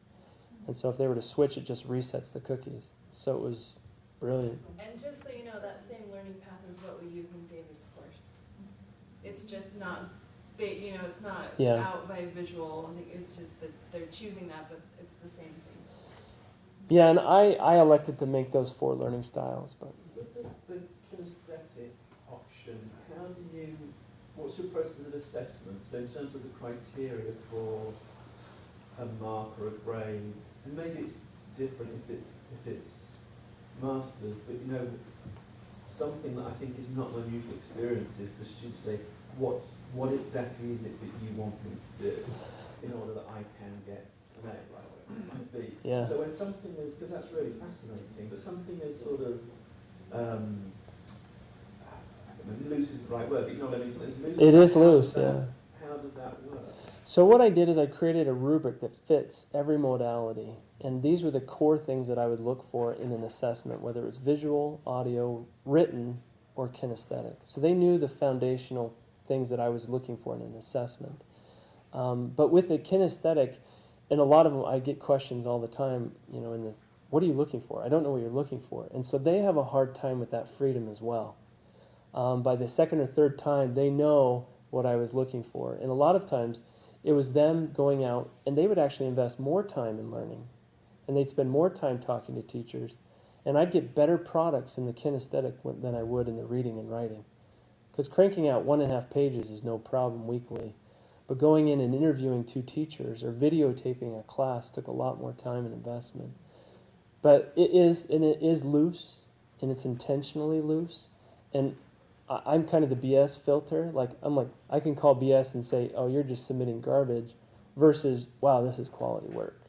And so if they were to switch, it just resets the cookies. So it was brilliant. And just so you know, that same learning path is what we use in David's course. It's just not, you know, it's not Yeah. out by visual. I think it's just that they're choosing that, but it's the same thing. Yeah, and I, I elected to make those four learning styles, but the, the kinesthetic option, how do you, what's your process of assessment? So in terms of the criteria for a mark or a grade, and maybe it's different if it's, if it's masters, but you know, something that I think is not an unusual experience is for students say, what, what exactly is it that you want me to do in order that I can get an A, might be. Yeah. So when something is, because that's really fascinating, but something is sort of, um, I don't know, loose isn't the right word, but you know what I mean, so it's loose. it is How loose, that- yeah. How does that work? So what I did is I created a rubric that fits every modality, and these were the core things that I would look for in an assessment, whether it's visual, audio, written, or kinesthetic. So they knew the foundational things that I was looking for in an assessment. Um, but with the kinesthetic, and a lot of them, I get questions all the time. You know, in the what are you looking for? I don't know what you're looking for, and so they have a hard time with that freedom as well. Um, by the second or third time, they know what I was looking for, and a lot of times it was them going out and they would actually invest more time in learning and they'd spend more time talking to teachers and i'd get better products in the kinesthetic than i would in the reading and writing because cranking out one and a half pages is no problem weekly but going in and interviewing two teachers or videotaping a class took a lot more time and investment but it is and it is loose and it's intentionally loose and I'm kind of the BS filter. Like I'm like I can call BS and say, "Oh, you're just submitting garbage," versus, "Wow, this is quality work."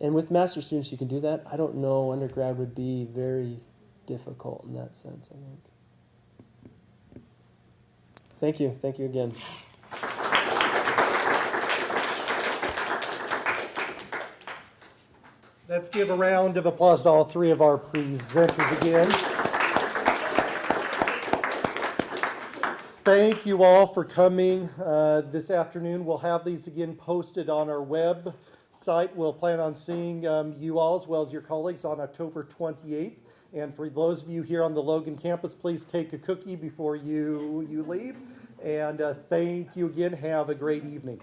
And with master students, you can do that. I don't know. Undergrad would be very difficult in that sense. I think. Thank you. Thank you again. Let's give a round of applause to all three of our presenters again. Thank you all for coming uh, this afternoon. We'll have these again posted on our website. We'll plan on seeing um, you all as well as your colleagues on October 28th. And for those of you here on the Logan campus, please take a cookie before you, you leave. And uh, thank you again. Have a great evening.